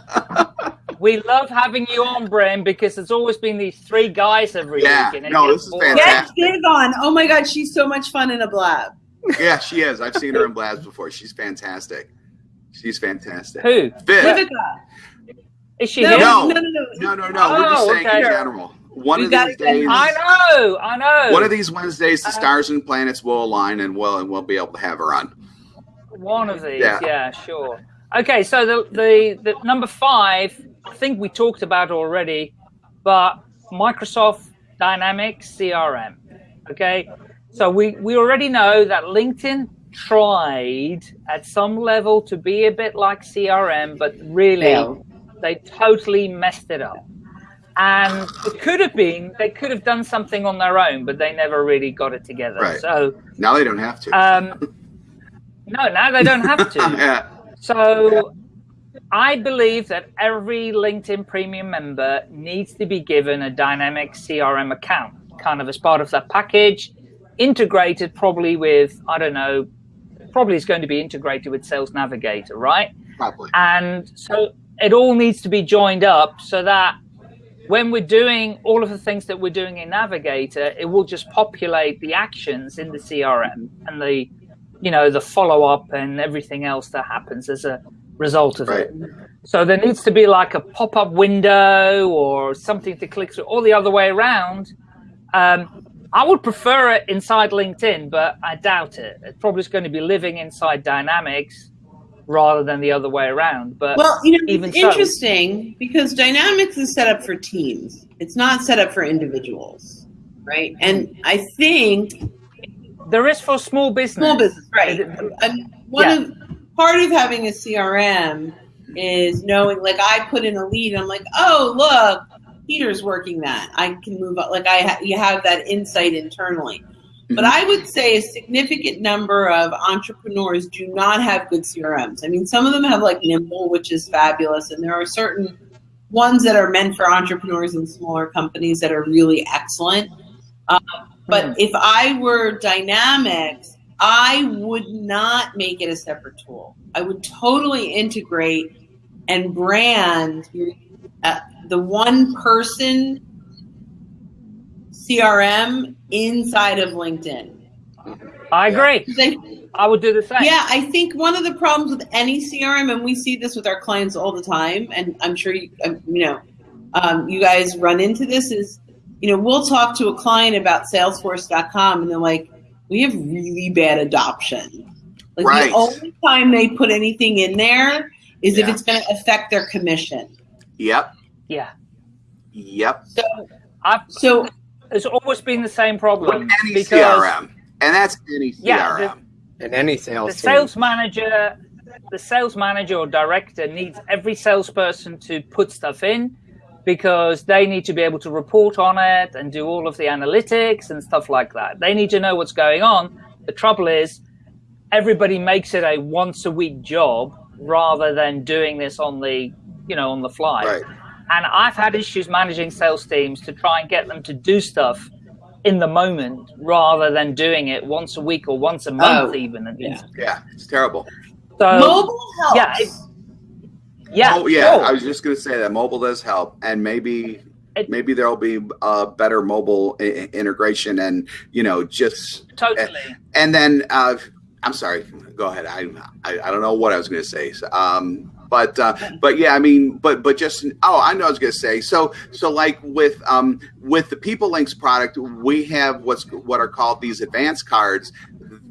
Speaker 3: we love having you on, Bryn, because there's always been these three guys every
Speaker 2: Yeah,
Speaker 3: week. and it
Speaker 2: no, this is
Speaker 3: boring.
Speaker 2: fantastic.
Speaker 1: Get Viv on. Oh my God, she's so much fun in a blab.
Speaker 2: yeah, she is. I've seen her in Blabs before. She's fantastic. She's fantastic.
Speaker 3: Who?
Speaker 2: Viv.
Speaker 1: Vivica.
Speaker 3: Is she
Speaker 1: No,
Speaker 3: here?
Speaker 2: No.
Speaker 1: no, no, no.
Speaker 2: No, no, no. We're just
Speaker 3: Oh,
Speaker 2: saying
Speaker 3: okay.
Speaker 2: in general. One
Speaker 1: We
Speaker 2: of these
Speaker 1: get-
Speaker 2: days.
Speaker 3: I know, I know.
Speaker 2: One of these Wednesdays, the
Speaker 3: Uh,
Speaker 2: stars and planets will align, and we'll and we'll be able to have her on.
Speaker 3: One of these,
Speaker 2: Yeah.
Speaker 3: yeah, sure. Okay, so the, the the number five, I think we talked about already, but Microsoft Dynamics CRM. Okay, so we we already know that LinkedIn tried at some level to be a bit like CRM, but really
Speaker 1: Failed.
Speaker 3: they totally messed it up. And it could have been they could have done something on their own, but they never really got it together.
Speaker 2: Right.
Speaker 3: So
Speaker 2: Now they don't have to.
Speaker 3: um, no, now they don't have to.
Speaker 2: yeah.
Speaker 3: So I believe that every LinkedIn premium member needs to be given a dynamic CRM account, kind of as part of that package, integrated probably with, I don't know, probably is going to be integrated with Sales Navigator, right?
Speaker 2: Probably.
Speaker 3: And so it all needs to be joined up so that when we're doing all of the things that we're doing in Navigator, it will just populate the actions in the CRM and the, you know, the follow up and everything else that happens as a result of it. So there needs to be like a pop up window or something to click through, or the other way around. Um, I would prefer it inside LinkedIn, but I doubt it. It probably is going to be living inside Dynamics rather than the other way around. But
Speaker 1: Well, you know,
Speaker 3: even
Speaker 1: it's
Speaker 3: so-
Speaker 1: interesting because Dynamics is set up for teams. It's not set up for individuals, right? And I think
Speaker 3: there is for small business.
Speaker 1: small business, right? And one
Speaker 3: Yeah.
Speaker 1: of part of having a CRM is knowing, like, I put in a lead, I'm like, oh, look, Peter's working that. I can move up. Like, I ha- you have that insight internally. But I would say a significant number of entrepreneurs do not have good CRMs. I mean, some of them have like Nimble, which is fabulous, and there are certain ones that are meant for entrepreneurs and smaller companies that are really excellent. Um, but
Speaker 3: Mhm.
Speaker 1: if I were Dynamics, I would not make it a separate tool. I would totally integrate and brand uh, the one person CRM inside of LinkedIn.
Speaker 3: I agree.
Speaker 1: I-
Speaker 3: I would do the same.
Speaker 1: yeah, I think one of the problems with any CRM, and we see this with our clients all the time, and I'm sure you, um, you know, um, you guys run into this is, you know, we'll talk to a client about Salesforce.com, and they're like, we have really bad adoption. Like
Speaker 2: Right.
Speaker 1: the only time they put anything in there is if it's going to affect their commission.
Speaker 2: Yep.
Speaker 3: Yeah.
Speaker 2: Yep.
Speaker 1: So,
Speaker 3: I've,
Speaker 1: so
Speaker 3: it's always been the same problem.
Speaker 2: With any
Speaker 3: because
Speaker 2: CRM, and that's any
Speaker 3: Yeah,
Speaker 2: CRM.
Speaker 4: in any
Speaker 3: the
Speaker 4: sales team.
Speaker 3: sales manager the sales manager or director needs every salesperson to put stuff in because they need to be able to report on it and do all of the analytics and stuff like that. They need to know what's going on. The trouble is everybody makes it a once a week job rather than doing this on the you know on the fly.
Speaker 2: Right.
Speaker 3: And I've had issues managing sales teams to try and get them to do stuff in the moment rather than doing it once a week or once a month
Speaker 1: Oh,
Speaker 3: even.
Speaker 1: Yeah.
Speaker 2: Yeah, it's terrible.
Speaker 3: So
Speaker 1: mobile helps.
Speaker 3: yeah, it- yeah,
Speaker 2: oh yeah,
Speaker 3: sure.
Speaker 2: I was just going to say that mobile does help, and maybe maybe there'll be a better mobile I- integration, and you know, just
Speaker 3: totally.
Speaker 2: and then uh, I'm sorry, go ahead. I, I I don't know what I was going to say. So, Um, but uh, but yeah, I mean, but but just oh, I know I was going to say. So so like with um with the PeopleLinks product, we have what's what are called these advanced cards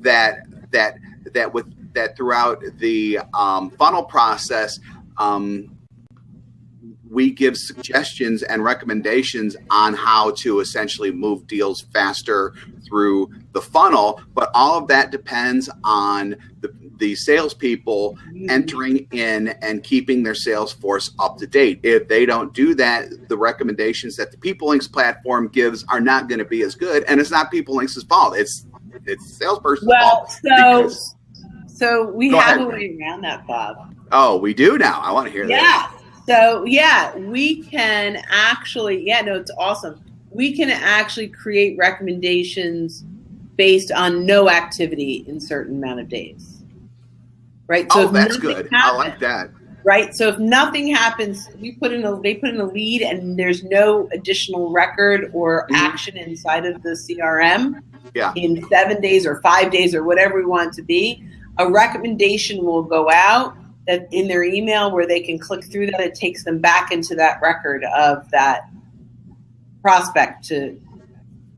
Speaker 2: that that that with that throughout the um, funnel process. Um, we give suggestions and recommendations on how to essentially move deals faster through the funnel, but all of that depends on the, the salespeople entering in and keeping their sales force up to date. If they don't do that, the recommendations that the PeopleLinks platform gives are not going to be as good, and it's not PeopleLinks' fault. It's it's the salesperson's
Speaker 1: Well,
Speaker 2: fault.
Speaker 1: so so we
Speaker 2: Go
Speaker 1: have
Speaker 2: ahead.
Speaker 1: a way around that, Bob.
Speaker 2: Oh, we do now. I want to hear that.
Speaker 1: Yeah. So yeah, we can actually. Yeah, no, it's awesome. We can actually create recommendations based on no activity in certain amount of days. Right.
Speaker 2: Oh, that's good. I like that.
Speaker 1: right? So if nothing happens, we put in a they put in a lead and there's no additional record or
Speaker 2: Mhm.
Speaker 1: action inside of the CRM
Speaker 2: Yeah.
Speaker 1: in seven days or five days or whatever we want it to be, a recommendation will go out that in their email where they can click through that. It takes them back into that record of that prospect to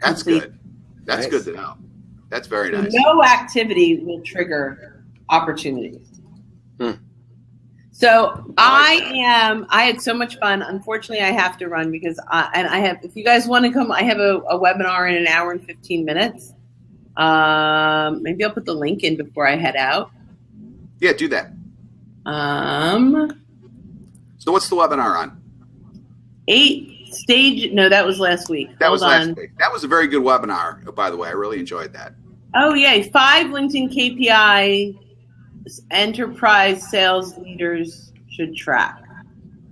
Speaker 2: That's
Speaker 1: complete.
Speaker 2: good. That's
Speaker 4: Nice.
Speaker 2: good to know. That's very nice.
Speaker 1: No activity will trigger opportunities.
Speaker 4: Hmm.
Speaker 1: So
Speaker 2: I
Speaker 1: I
Speaker 2: like that.
Speaker 1: am. I had so much fun. Unfortunately, I have to run because I, and I have. If you guys want to come, I have a, a webinar in an hour and fifteen minutes. Um, maybe I'll put the link in before I head out.
Speaker 2: Yeah, do that.
Speaker 1: Um,
Speaker 2: So what's the webinar on?
Speaker 1: eight stage. No, that was last week.
Speaker 2: That
Speaker 1: Hold
Speaker 2: was
Speaker 1: on.
Speaker 2: last week. That was a very good webinar, by the way. I really enjoyed that.
Speaker 1: Oh yay! Five LinkedIn KPI enterprise sales leaders should track.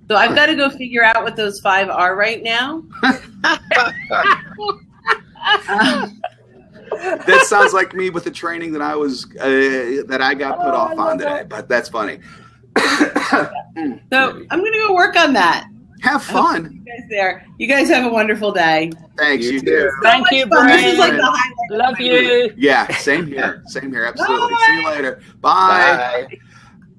Speaker 1: So I've got to go figure out what those five are right now. Um,
Speaker 2: That sounds like me with the training that I was uh, that I got put
Speaker 3: Oh,
Speaker 2: off on today,
Speaker 3: that.
Speaker 2: but that's funny.
Speaker 1: so I'm going to go work on that.
Speaker 2: Have fun.
Speaker 1: You guys there. You guys have a wonderful day.
Speaker 2: Thanks,
Speaker 4: You
Speaker 2: you,
Speaker 4: too.
Speaker 2: do.
Speaker 3: Thank
Speaker 1: So
Speaker 3: you,
Speaker 1: much fun. This is like the highlight. of
Speaker 3: Love
Speaker 1: my week.
Speaker 3: you.
Speaker 2: Yeah, same here. Same here. Absolutely.
Speaker 1: Bye.
Speaker 2: See you later. Bye.
Speaker 4: Bye.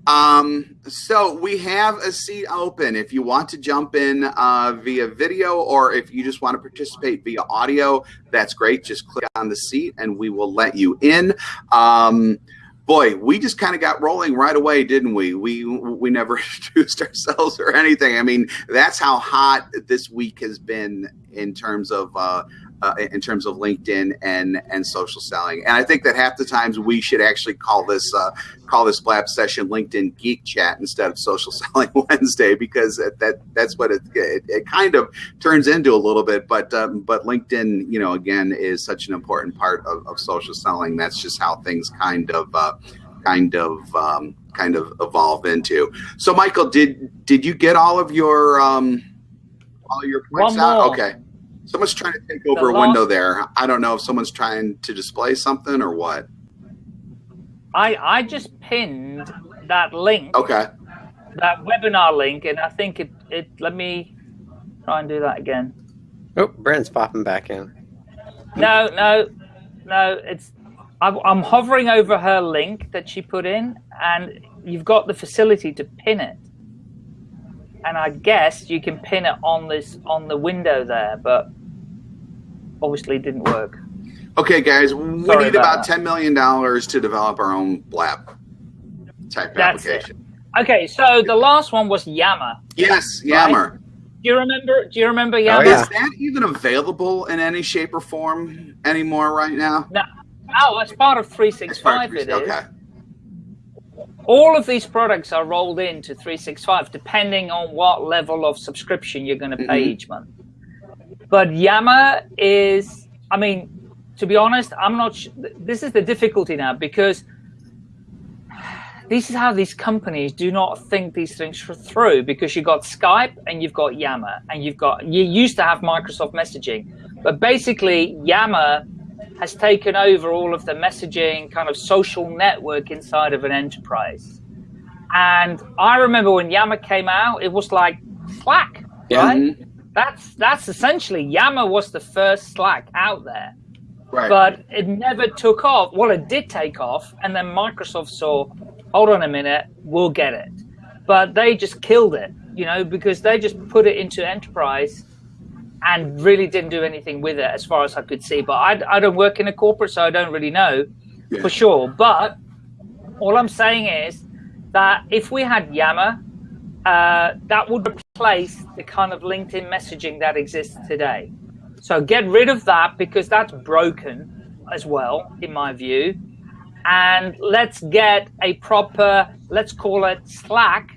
Speaker 2: Um, so we have a seat open if you want to jump in uh, via video or if you just want to participate via audio, that's great. Just click on the seat and we will let you in. Um, boy, we just kind of got rolling right away, didn't we? We we never introduced ourselves or anything. I mean, that's how hot this week has been in terms of uh, uh, in terms of LinkedIn and and social selling. And I think that half the times we should actually call this uh, call this Blab session LinkedIn Geek Chat instead of Social Selling Wednesday because that that's what it, it, it kind of turns into a little bit. But um, but LinkedIn, you know, again, is such an important part of, of social selling. That's just how things kind of uh, kind of um, kind of evolve into. So, Michael, did did you get all of your um, all your points
Speaker 3: One
Speaker 2: out?
Speaker 3: more.
Speaker 2: Okay. Someone's trying to take over a
Speaker 3: last-
Speaker 2: window there. I don't know if someone's trying to display something or what.
Speaker 3: I I just pinned that link,
Speaker 2: Okay.
Speaker 3: that webinar link, and I think it it. Let me try and do that again.
Speaker 4: Oh, Brent's popping back in.
Speaker 3: No, no, no. It's I'm, I'm hovering over her link that she put in, and you've got the facility to pin it. And I guess you can pin it on this on the window there, but obviously didn't work.
Speaker 2: Okay, guys, we
Speaker 3: Sorry
Speaker 2: need
Speaker 3: about
Speaker 2: about $10 million to develop our own blab type
Speaker 3: That's it.
Speaker 2: application.
Speaker 3: Okay, so the last one was Yammer.
Speaker 2: Yes, Yammer.
Speaker 3: Do you remember? Do you remember Yammer?
Speaker 4: yeah.
Speaker 2: Is that even available in any shape or form anymore right now?
Speaker 3: No, oh, it's part of
Speaker 2: It's
Speaker 3: 365.
Speaker 2: part
Speaker 3: It
Speaker 2: of-
Speaker 3: is.
Speaker 2: Okay.
Speaker 3: all of these products are rolled into 365 depending on what level of subscription you're going to pay
Speaker 2: Mhm.
Speaker 3: each month but yammer is i mean to be honest i'm not sh- this is the difficulty now because this is how these companies do not think these things through because you've got skype and you've got yammer and you've got you used to have microsoft messaging but basically yammer has taken over all of the messaging kind of social network inside of an enterprise. And I remember when Yammer came out, it was like Slack,
Speaker 4: Yeah.
Speaker 3: right?
Speaker 2: Mm-hmm.
Speaker 3: That's that's essentially Yammer was the first Slack out there,
Speaker 2: Right.
Speaker 3: but it never took off. Well, it did take off, and then Microsoft saw, hold on a minute, we'll get it, but they just killed it, you know, because they just put it into enterprise and really didn't do anything with it as far as I could see. But I, I don't work in a corporate, so I don't really know
Speaker 2: Yeah.
Speaker 3: for sure. But all I'm saying is that if we had Yammer, uh, that would replace the kind of LinkedIn messaging that exists today. So get rid of that because that's broken as well, in my view. And let's get a proper, let's call it Slack,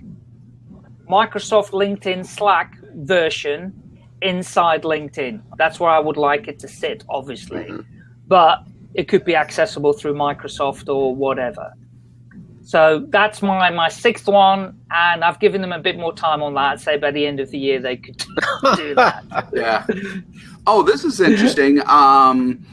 Speaker 3: Microsoft LinkedIn Slack version inside LinkedIn. That's where I would like it to sit, obviously. Mm-hmm. But it could be accessible through Microsoft or whatever. So that's my, my sixth one, and I've given them a bit more time on that. Say by the end of the year they could do that.
Speaker 2: yeah. Oh, this is interesting. Um,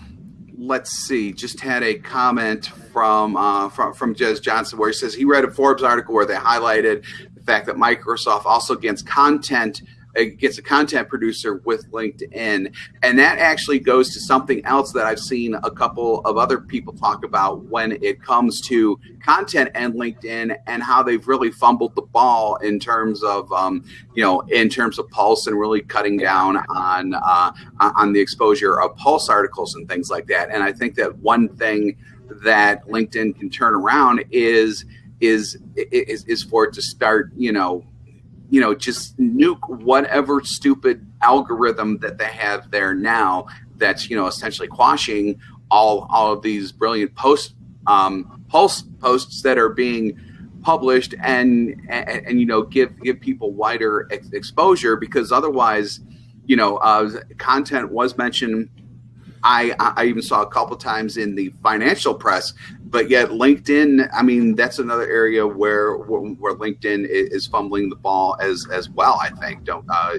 Speaker 2: let's see. Just had a comment from uh, from from Jez Johnson where he says he read a Forbes article where they highlighted the fact that Microsoft also gets content uh, gets a content producer with LinkedIn, and that actually goes to something else that I've seen a couple of other people talk about when it comes to content and LinkedIn and how they've really fumbled the ball in terms of um, you know in terms of pulse and really cutting down on uh, on the exposure of pulse articles and things like that. And I think that one thing that LinkedIn can turn around is is is, is for it to start you know you know just nuke whatever stupid algorithm that they have there now that's you know essentially quashing all all of these brilliant post um, pulse posts that are being published and, and and you know give give people wider ex- exposure because otherwise you know uh, content was mentioned. I, I even saw a couple times in the financial press, but yet LinkedIn. I mean, that's another area where where LinkedIn is fumbling the ball as as well. I think don't, uh,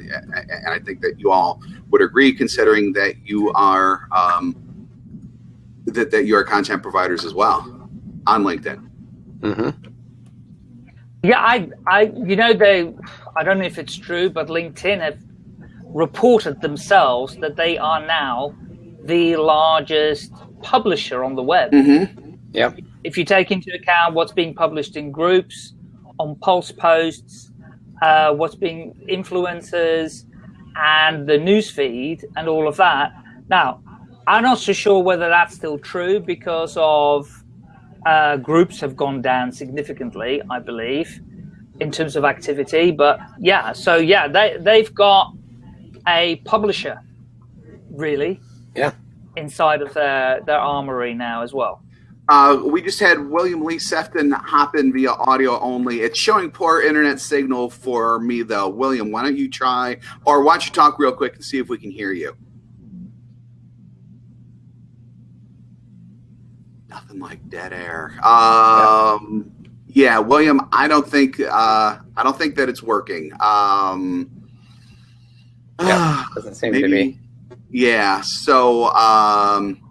Speaker 2: and I think that you all would agree, considering that you are um, that that you are content providers as well on LinkedIn.
Speaker 4: hmm
Speaker 3: Yeah, I, I, you know, they, I don't know if it's true, but LinkedIn have reported themselves that they are now the largest publisher on the web.
Speaker 2: Mm-hmm.
Speaker 4: Yep.
Speaker 3: If you take into account what's being published in groups, on pulse posts, uh, what's being influencers, and the news feed, and all of that. Now, I'm not so sure whether that's still true because of uh, groups have gone down significantly, I believe, in terms of activity. But yeah, so yeah, they they've got a publisher, really.
Speaker 4: Yeah.
Speaker 3: Inside of their their armory now as well.
Speaker 2: Uh, we just had William Lee Sefton hop in via audio only. It's showing poor internet signal for me though. William, why don't you try, or why don't you talk real quick and see if we can hear you? Nothing like dead air. Um, yeah. yeah, William, I don't think uh, I don't think that it's working. Um,
Speaker 4: yeah, doesn't seem maybe, to be.
Speaker 2: Yeah. So. Um,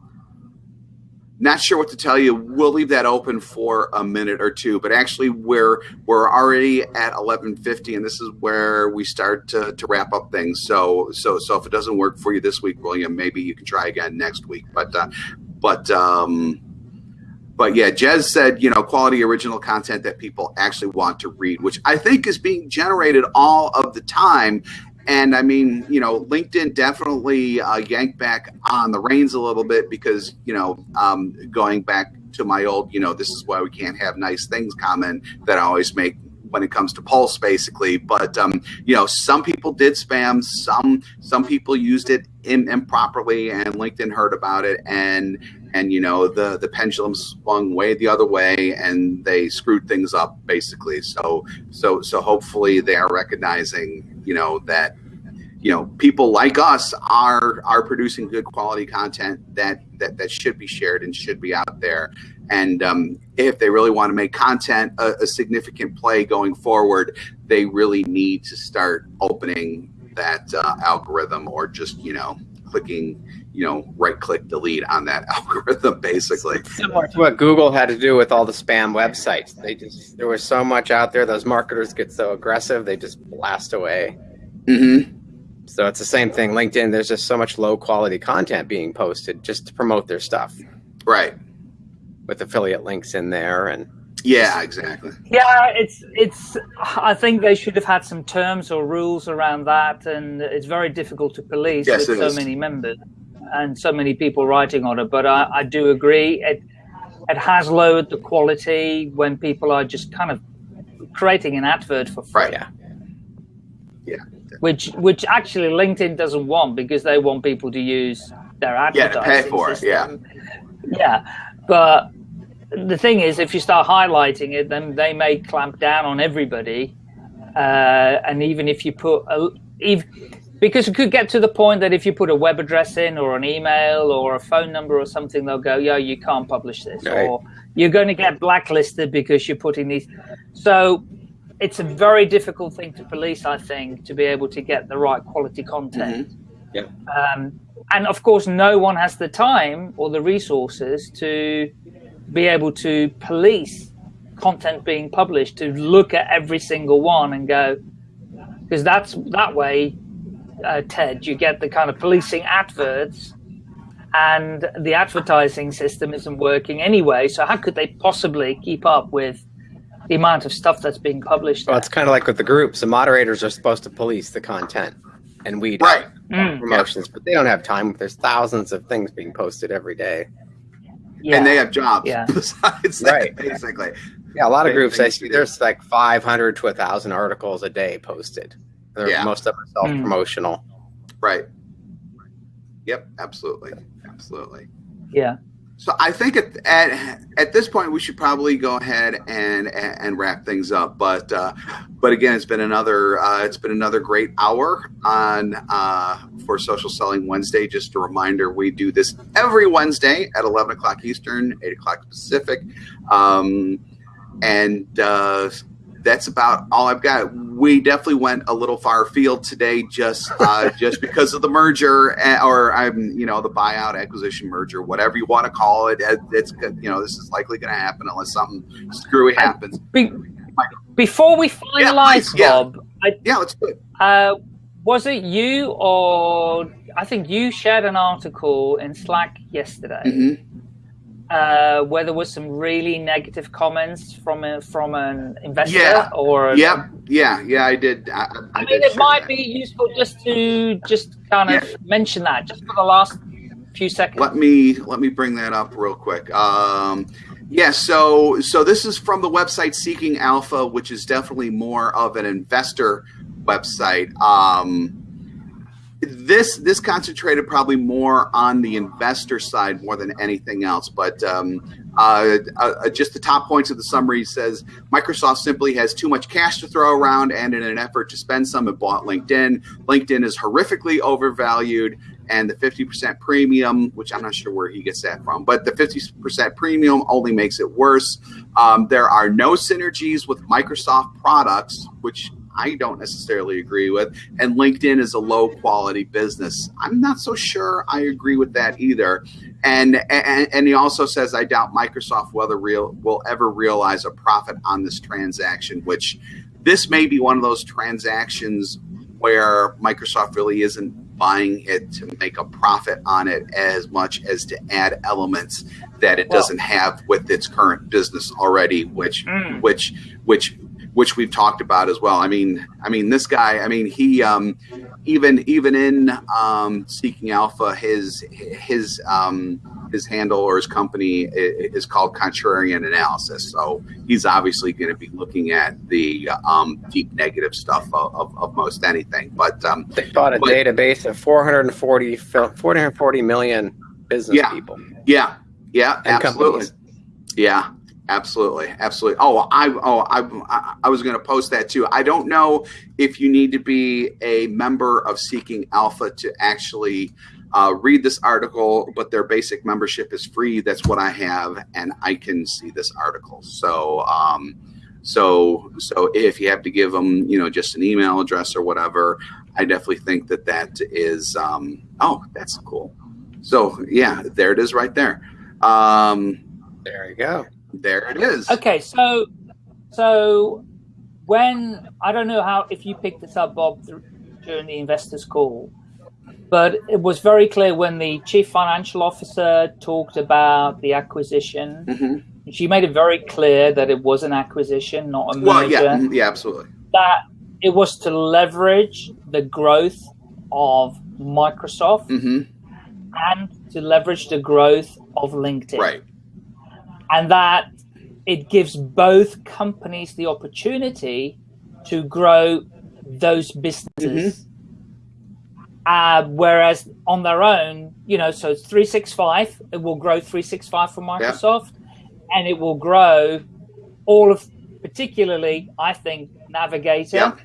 Speaker 2: not sure what to tell you. We'll leave that open for a minute or two, but actually we're we're already at 11:50 and this is where we start to, to wrap up things. So so so if it doesn't work for you this week, William, maybe you can try again next week. But uh, but um but yeah, Jez said, you know, quality original content that people actually want to read, which I think is being generated all of the time. And I mean, you know, LinkedIn definitely uh, yanked back on the reins a little bit because, you know, um, going back to my old, you know, this is why we can't have nice things comment that I always make when it comes to Pulse, basically. But um, you know, some people did spam, some some people used it in, improperly, and LinkedIn heard about it, and and you know the the pendulum swung way the other way, and they screwed things up basically. So so so hopefully they are recognizing you know that you know people like us are are producing good quality content that that that should be shared and should be out there and um, if they really want to make content a, a, significant play going forward they really need to start opening that uh, algorithm or just you know clicking you know right click delete on that algorithm basically
Speaker 4: similar to what google had to do with all the spam websites they just there was so much out there those marketers get so aggressive they just blast away
Speaker 2: mm-hmm
Speaker 4: so it's the same thing. LinkedIn, there's just so much low quality content being posted just to promote their stuff.
Speaker 2: Right.
Speaker 4: With affiliate links in there and
Speaker 2: yeah, exactly.
Speaker 3: Yeah, it's it's. I think they should have had some terms or rules around that, and it's very difficult to police yes, with so is. many members and so many people writing on it. But I, I do agree it it has lowered the quality when people are just kind of creating an advert for free.
Speaker 2: Right.
Speaker 4: Yeah.
Speaker 2: Yeah
Speaker 3: which which actually LinkedIn doesn't want because they want people to use their advertising
Speaker 2: yeah, pay for
Speaker 3: system.
Speaker 2: it.
Speaker 3: Yeah, yeah. But the thing is, if you start highlighting it, then they may clamp down on everybody. Uh, and even if you put a, if, because it could get to the point that if you put a web address in or an email or a phone number or something, they'll go, "Yeah, you can't publish this," right. or you're going to get blacklisted because you're putting these. So it's a very difficult thing to police, I think, to be able to get the right quality content.
Speaker 2: Mm-hmm. Yeah.
Speaker 3: Um, and of course, no one has the time or the resources to be able to police content being published, to look at every single one and go, because that's that way, uh, Ted, you get the kind of policing adverts and the advertising system isn't working anyway. So how could they possibly keep up with the amount of stuff that's being published.
Speaker 4: Well, it's kind of like with the groups. The moderators are supposed to police the content and weed
Speaker 2: right.
Speaker 3: Mm.
Speaker 4: promotions, but they don't have time. There's thousands of things being posted every day.
Speaker 2: Yeah. And they have jobs
Speaker 3: yeah.
Speaker 2: besides that, right. basically.
Speaker 4: Yeah, a lot of groups I see there's like 500 to 1,000 articles a day posted. They're, yeah. Most of them are self promotional.
Speaker 2: Mm. Right. Yep, absolutely. Absolutely.
Speaker 3: Yeah.
Speaker 2: So I think at, at at this point we should probably go ahead and and wrap things up. But uh, but again, it's been another uh, it's been another great hour on uh, for Social Selling Wednesday. Just a reminder, we do this every Wednesday at eleven o'clock Eastern, eight o'clock Pacific, um, and uh, that's about all I've got. We definitely went a little far field today, just uh, just because of the merger, eh, or I'm you know the buyout, acquisition, merger, whatever you want to call it. It's you know this is likely going to happen unless something screwy happens.
Speaker 3: Be, before we finalize,
Speaker 2: yeah,
Speaker 3: Bob,
Speaker 2: yeah, I, yeah let's do it.
Speaker 3: Uh, was it you or I think you shared an article in Slack yesterday?
Speaker 2: Mm-hmm
Speaker 3: uh, where there was some really negative comments from a, from an investor
Speaker 2: yeah.
Speaker 3: or
Speaker 2: yep yeah yeah i did i, I,
Speaker 3: I
Speaker 2: mean
Speaker 3: it might that. be useful just to just kind of yeah. mention that just for the last few seconds
Speaker 2: let me let me bring that up real quick um Yeah, so so this is from the website Seeking Alpha, which is definitely more of an investor website. Um, this this concentrated probably more on the investor side more than anything else. But um, uh, uh, just the top points of the summary says Microsoft simply has too much cash to throw around, and in an effort to spend some, it bought LinkedIn. LinkedIn is horrifically overvalued, and the 50% premium, which I'm not sure where he gets that from, but the 50% premium only makes it worse. Um, there are no synergies with Microsoft products, which I don't necessarily agree with. And LinkedIn is a low quality business. I'm not so sure I agree with that either. And and, and he also says I doubt Microsoft whether real will ever realize a profit on this transaction, which this may be one of those transactions where Microsoft really isn't buying it to make a profit on it as much as to add elements that it well, doesn't have with its current business already, which mm. which which which we've talked about as well. I mean, I mean, this guy. I mean, he um, even even in um, Seeking Alpha, his his um, his handle or his company is called Contrarian Analysis. So he's obviously going to be looking at the um, deep negative stuff of, of, of most anything. But um,
Speaker 4: they bought a but, database of 440, 440 million business
Speaker 2: yeah,
Speaker 4: people.
Speaker 2: Yeah, yeah, absolutely. Companies. Yeah, Absolutely, absolutely. Oh, I oh I I was going to post that too. I don't know if you need to be a member of Seeking Alpha to actually uh, read this article, but their basic membership is free. That's what I have, and I can see this article. So, um, so so if you have to give them, you know, just an email address or whatever, I definitely think that that is. Um, oh, that's cool. So yeah, there it is, right there. Um,
Speaker 4: there you go.
Speaker 2: There it is.
Speaker 3: Okay, so so when I don't know how if you picked this up, Bob, during the investors call, but it was very clear when the chief financial officer talked about the acquisition. Mm-hmm. She made it very clear that it was an acquisition, not a merger. Well,
Speaker 2: yeah, mm-hmm, yeah, absolutely.
Speaker 3: That it was to leverage the growth of Microsoft mm-hmm. and to leverage the growth of LinkedIn.
Speaker 2: Right
Speaker 3: and that it gives both companies the opportunity to grow those businesses. Mm-hmm. Uh, whereas on their own, you know, so it's 365, it will grow 365 for Microsoft yeah. and it will grow all of, particularly, I think, Navigator yeah.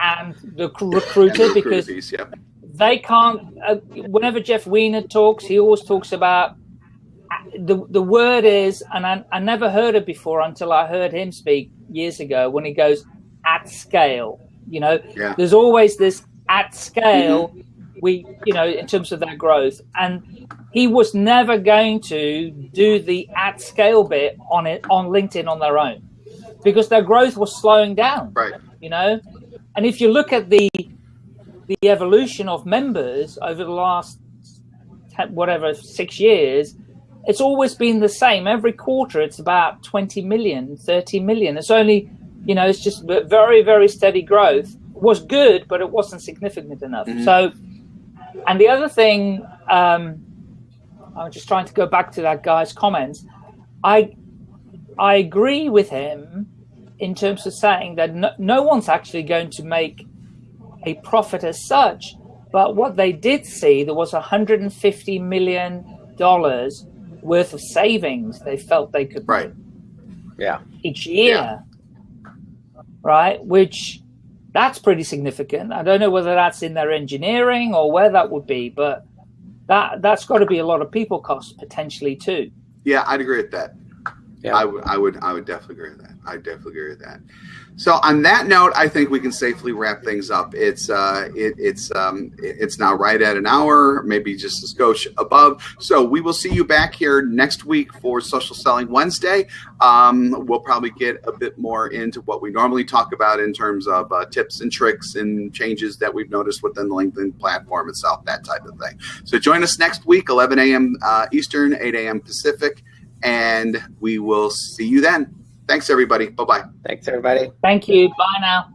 Speaker 3: and the recruiter because yeah. they can't, uh, whenever Jeff Weiner talks, he always talks about the the word is, and I, I never heard it before until I heard him speak years ago when he goes at scale. You know, yeah. there's always this at scale. Mm-hmm. We, you know, in terms of their growth, and he was never going to do the at scale bit on it on LinkedIn on their own because their growth was slowing down.
Speaker 2: Right.
Speaker 3: You know, and if you look at the the evolution of members over the last whatever six years, it's always been the same. Every quarter, it's about 20 million, 30 million. It's only, you know, it's just very, very steady growth. It was good, but it wasn't significant enough. Mm-hmm. So, and the other thing, um, I'm just trying to go back to that guy's comments. I, I agree with him in terms of saying that no, no one's actually going to make a profit as such. But what they did see, there was 150 million dollars worth of savings they felt they could
Speaker 2: right
Speaker 4: yeah
Speaker 3: each year yeah. right which that's pretty significant i don't know whether that's in their engineering or where that would be but that that's got to be a lot of people costs potentially too
Speaker 2: yeah i'd agree with that yeah. I, w- I would I would definitely agree with that. I definitely agree with that. So on that note, I think we can safely wrap things up. It's uh, it, it's um, it's now right at an hour, maybe just a skosh above. So we will see you back here next week for Social Selling Wednesday. Um, we'll probably get a bit more into what we normally talk about in terms of uh, tips and tricks and changes that we've noticed within the LinkedIn platform itself, that type of thing. So join us next week, 11 a.m. Uh, Eastern, 8 a.m. Pacific, and we will see you then. Thanks, everybody. Bye bye.
Speaker 4: Thanks, everybody.
Speaker 3: Thank you. Bye now.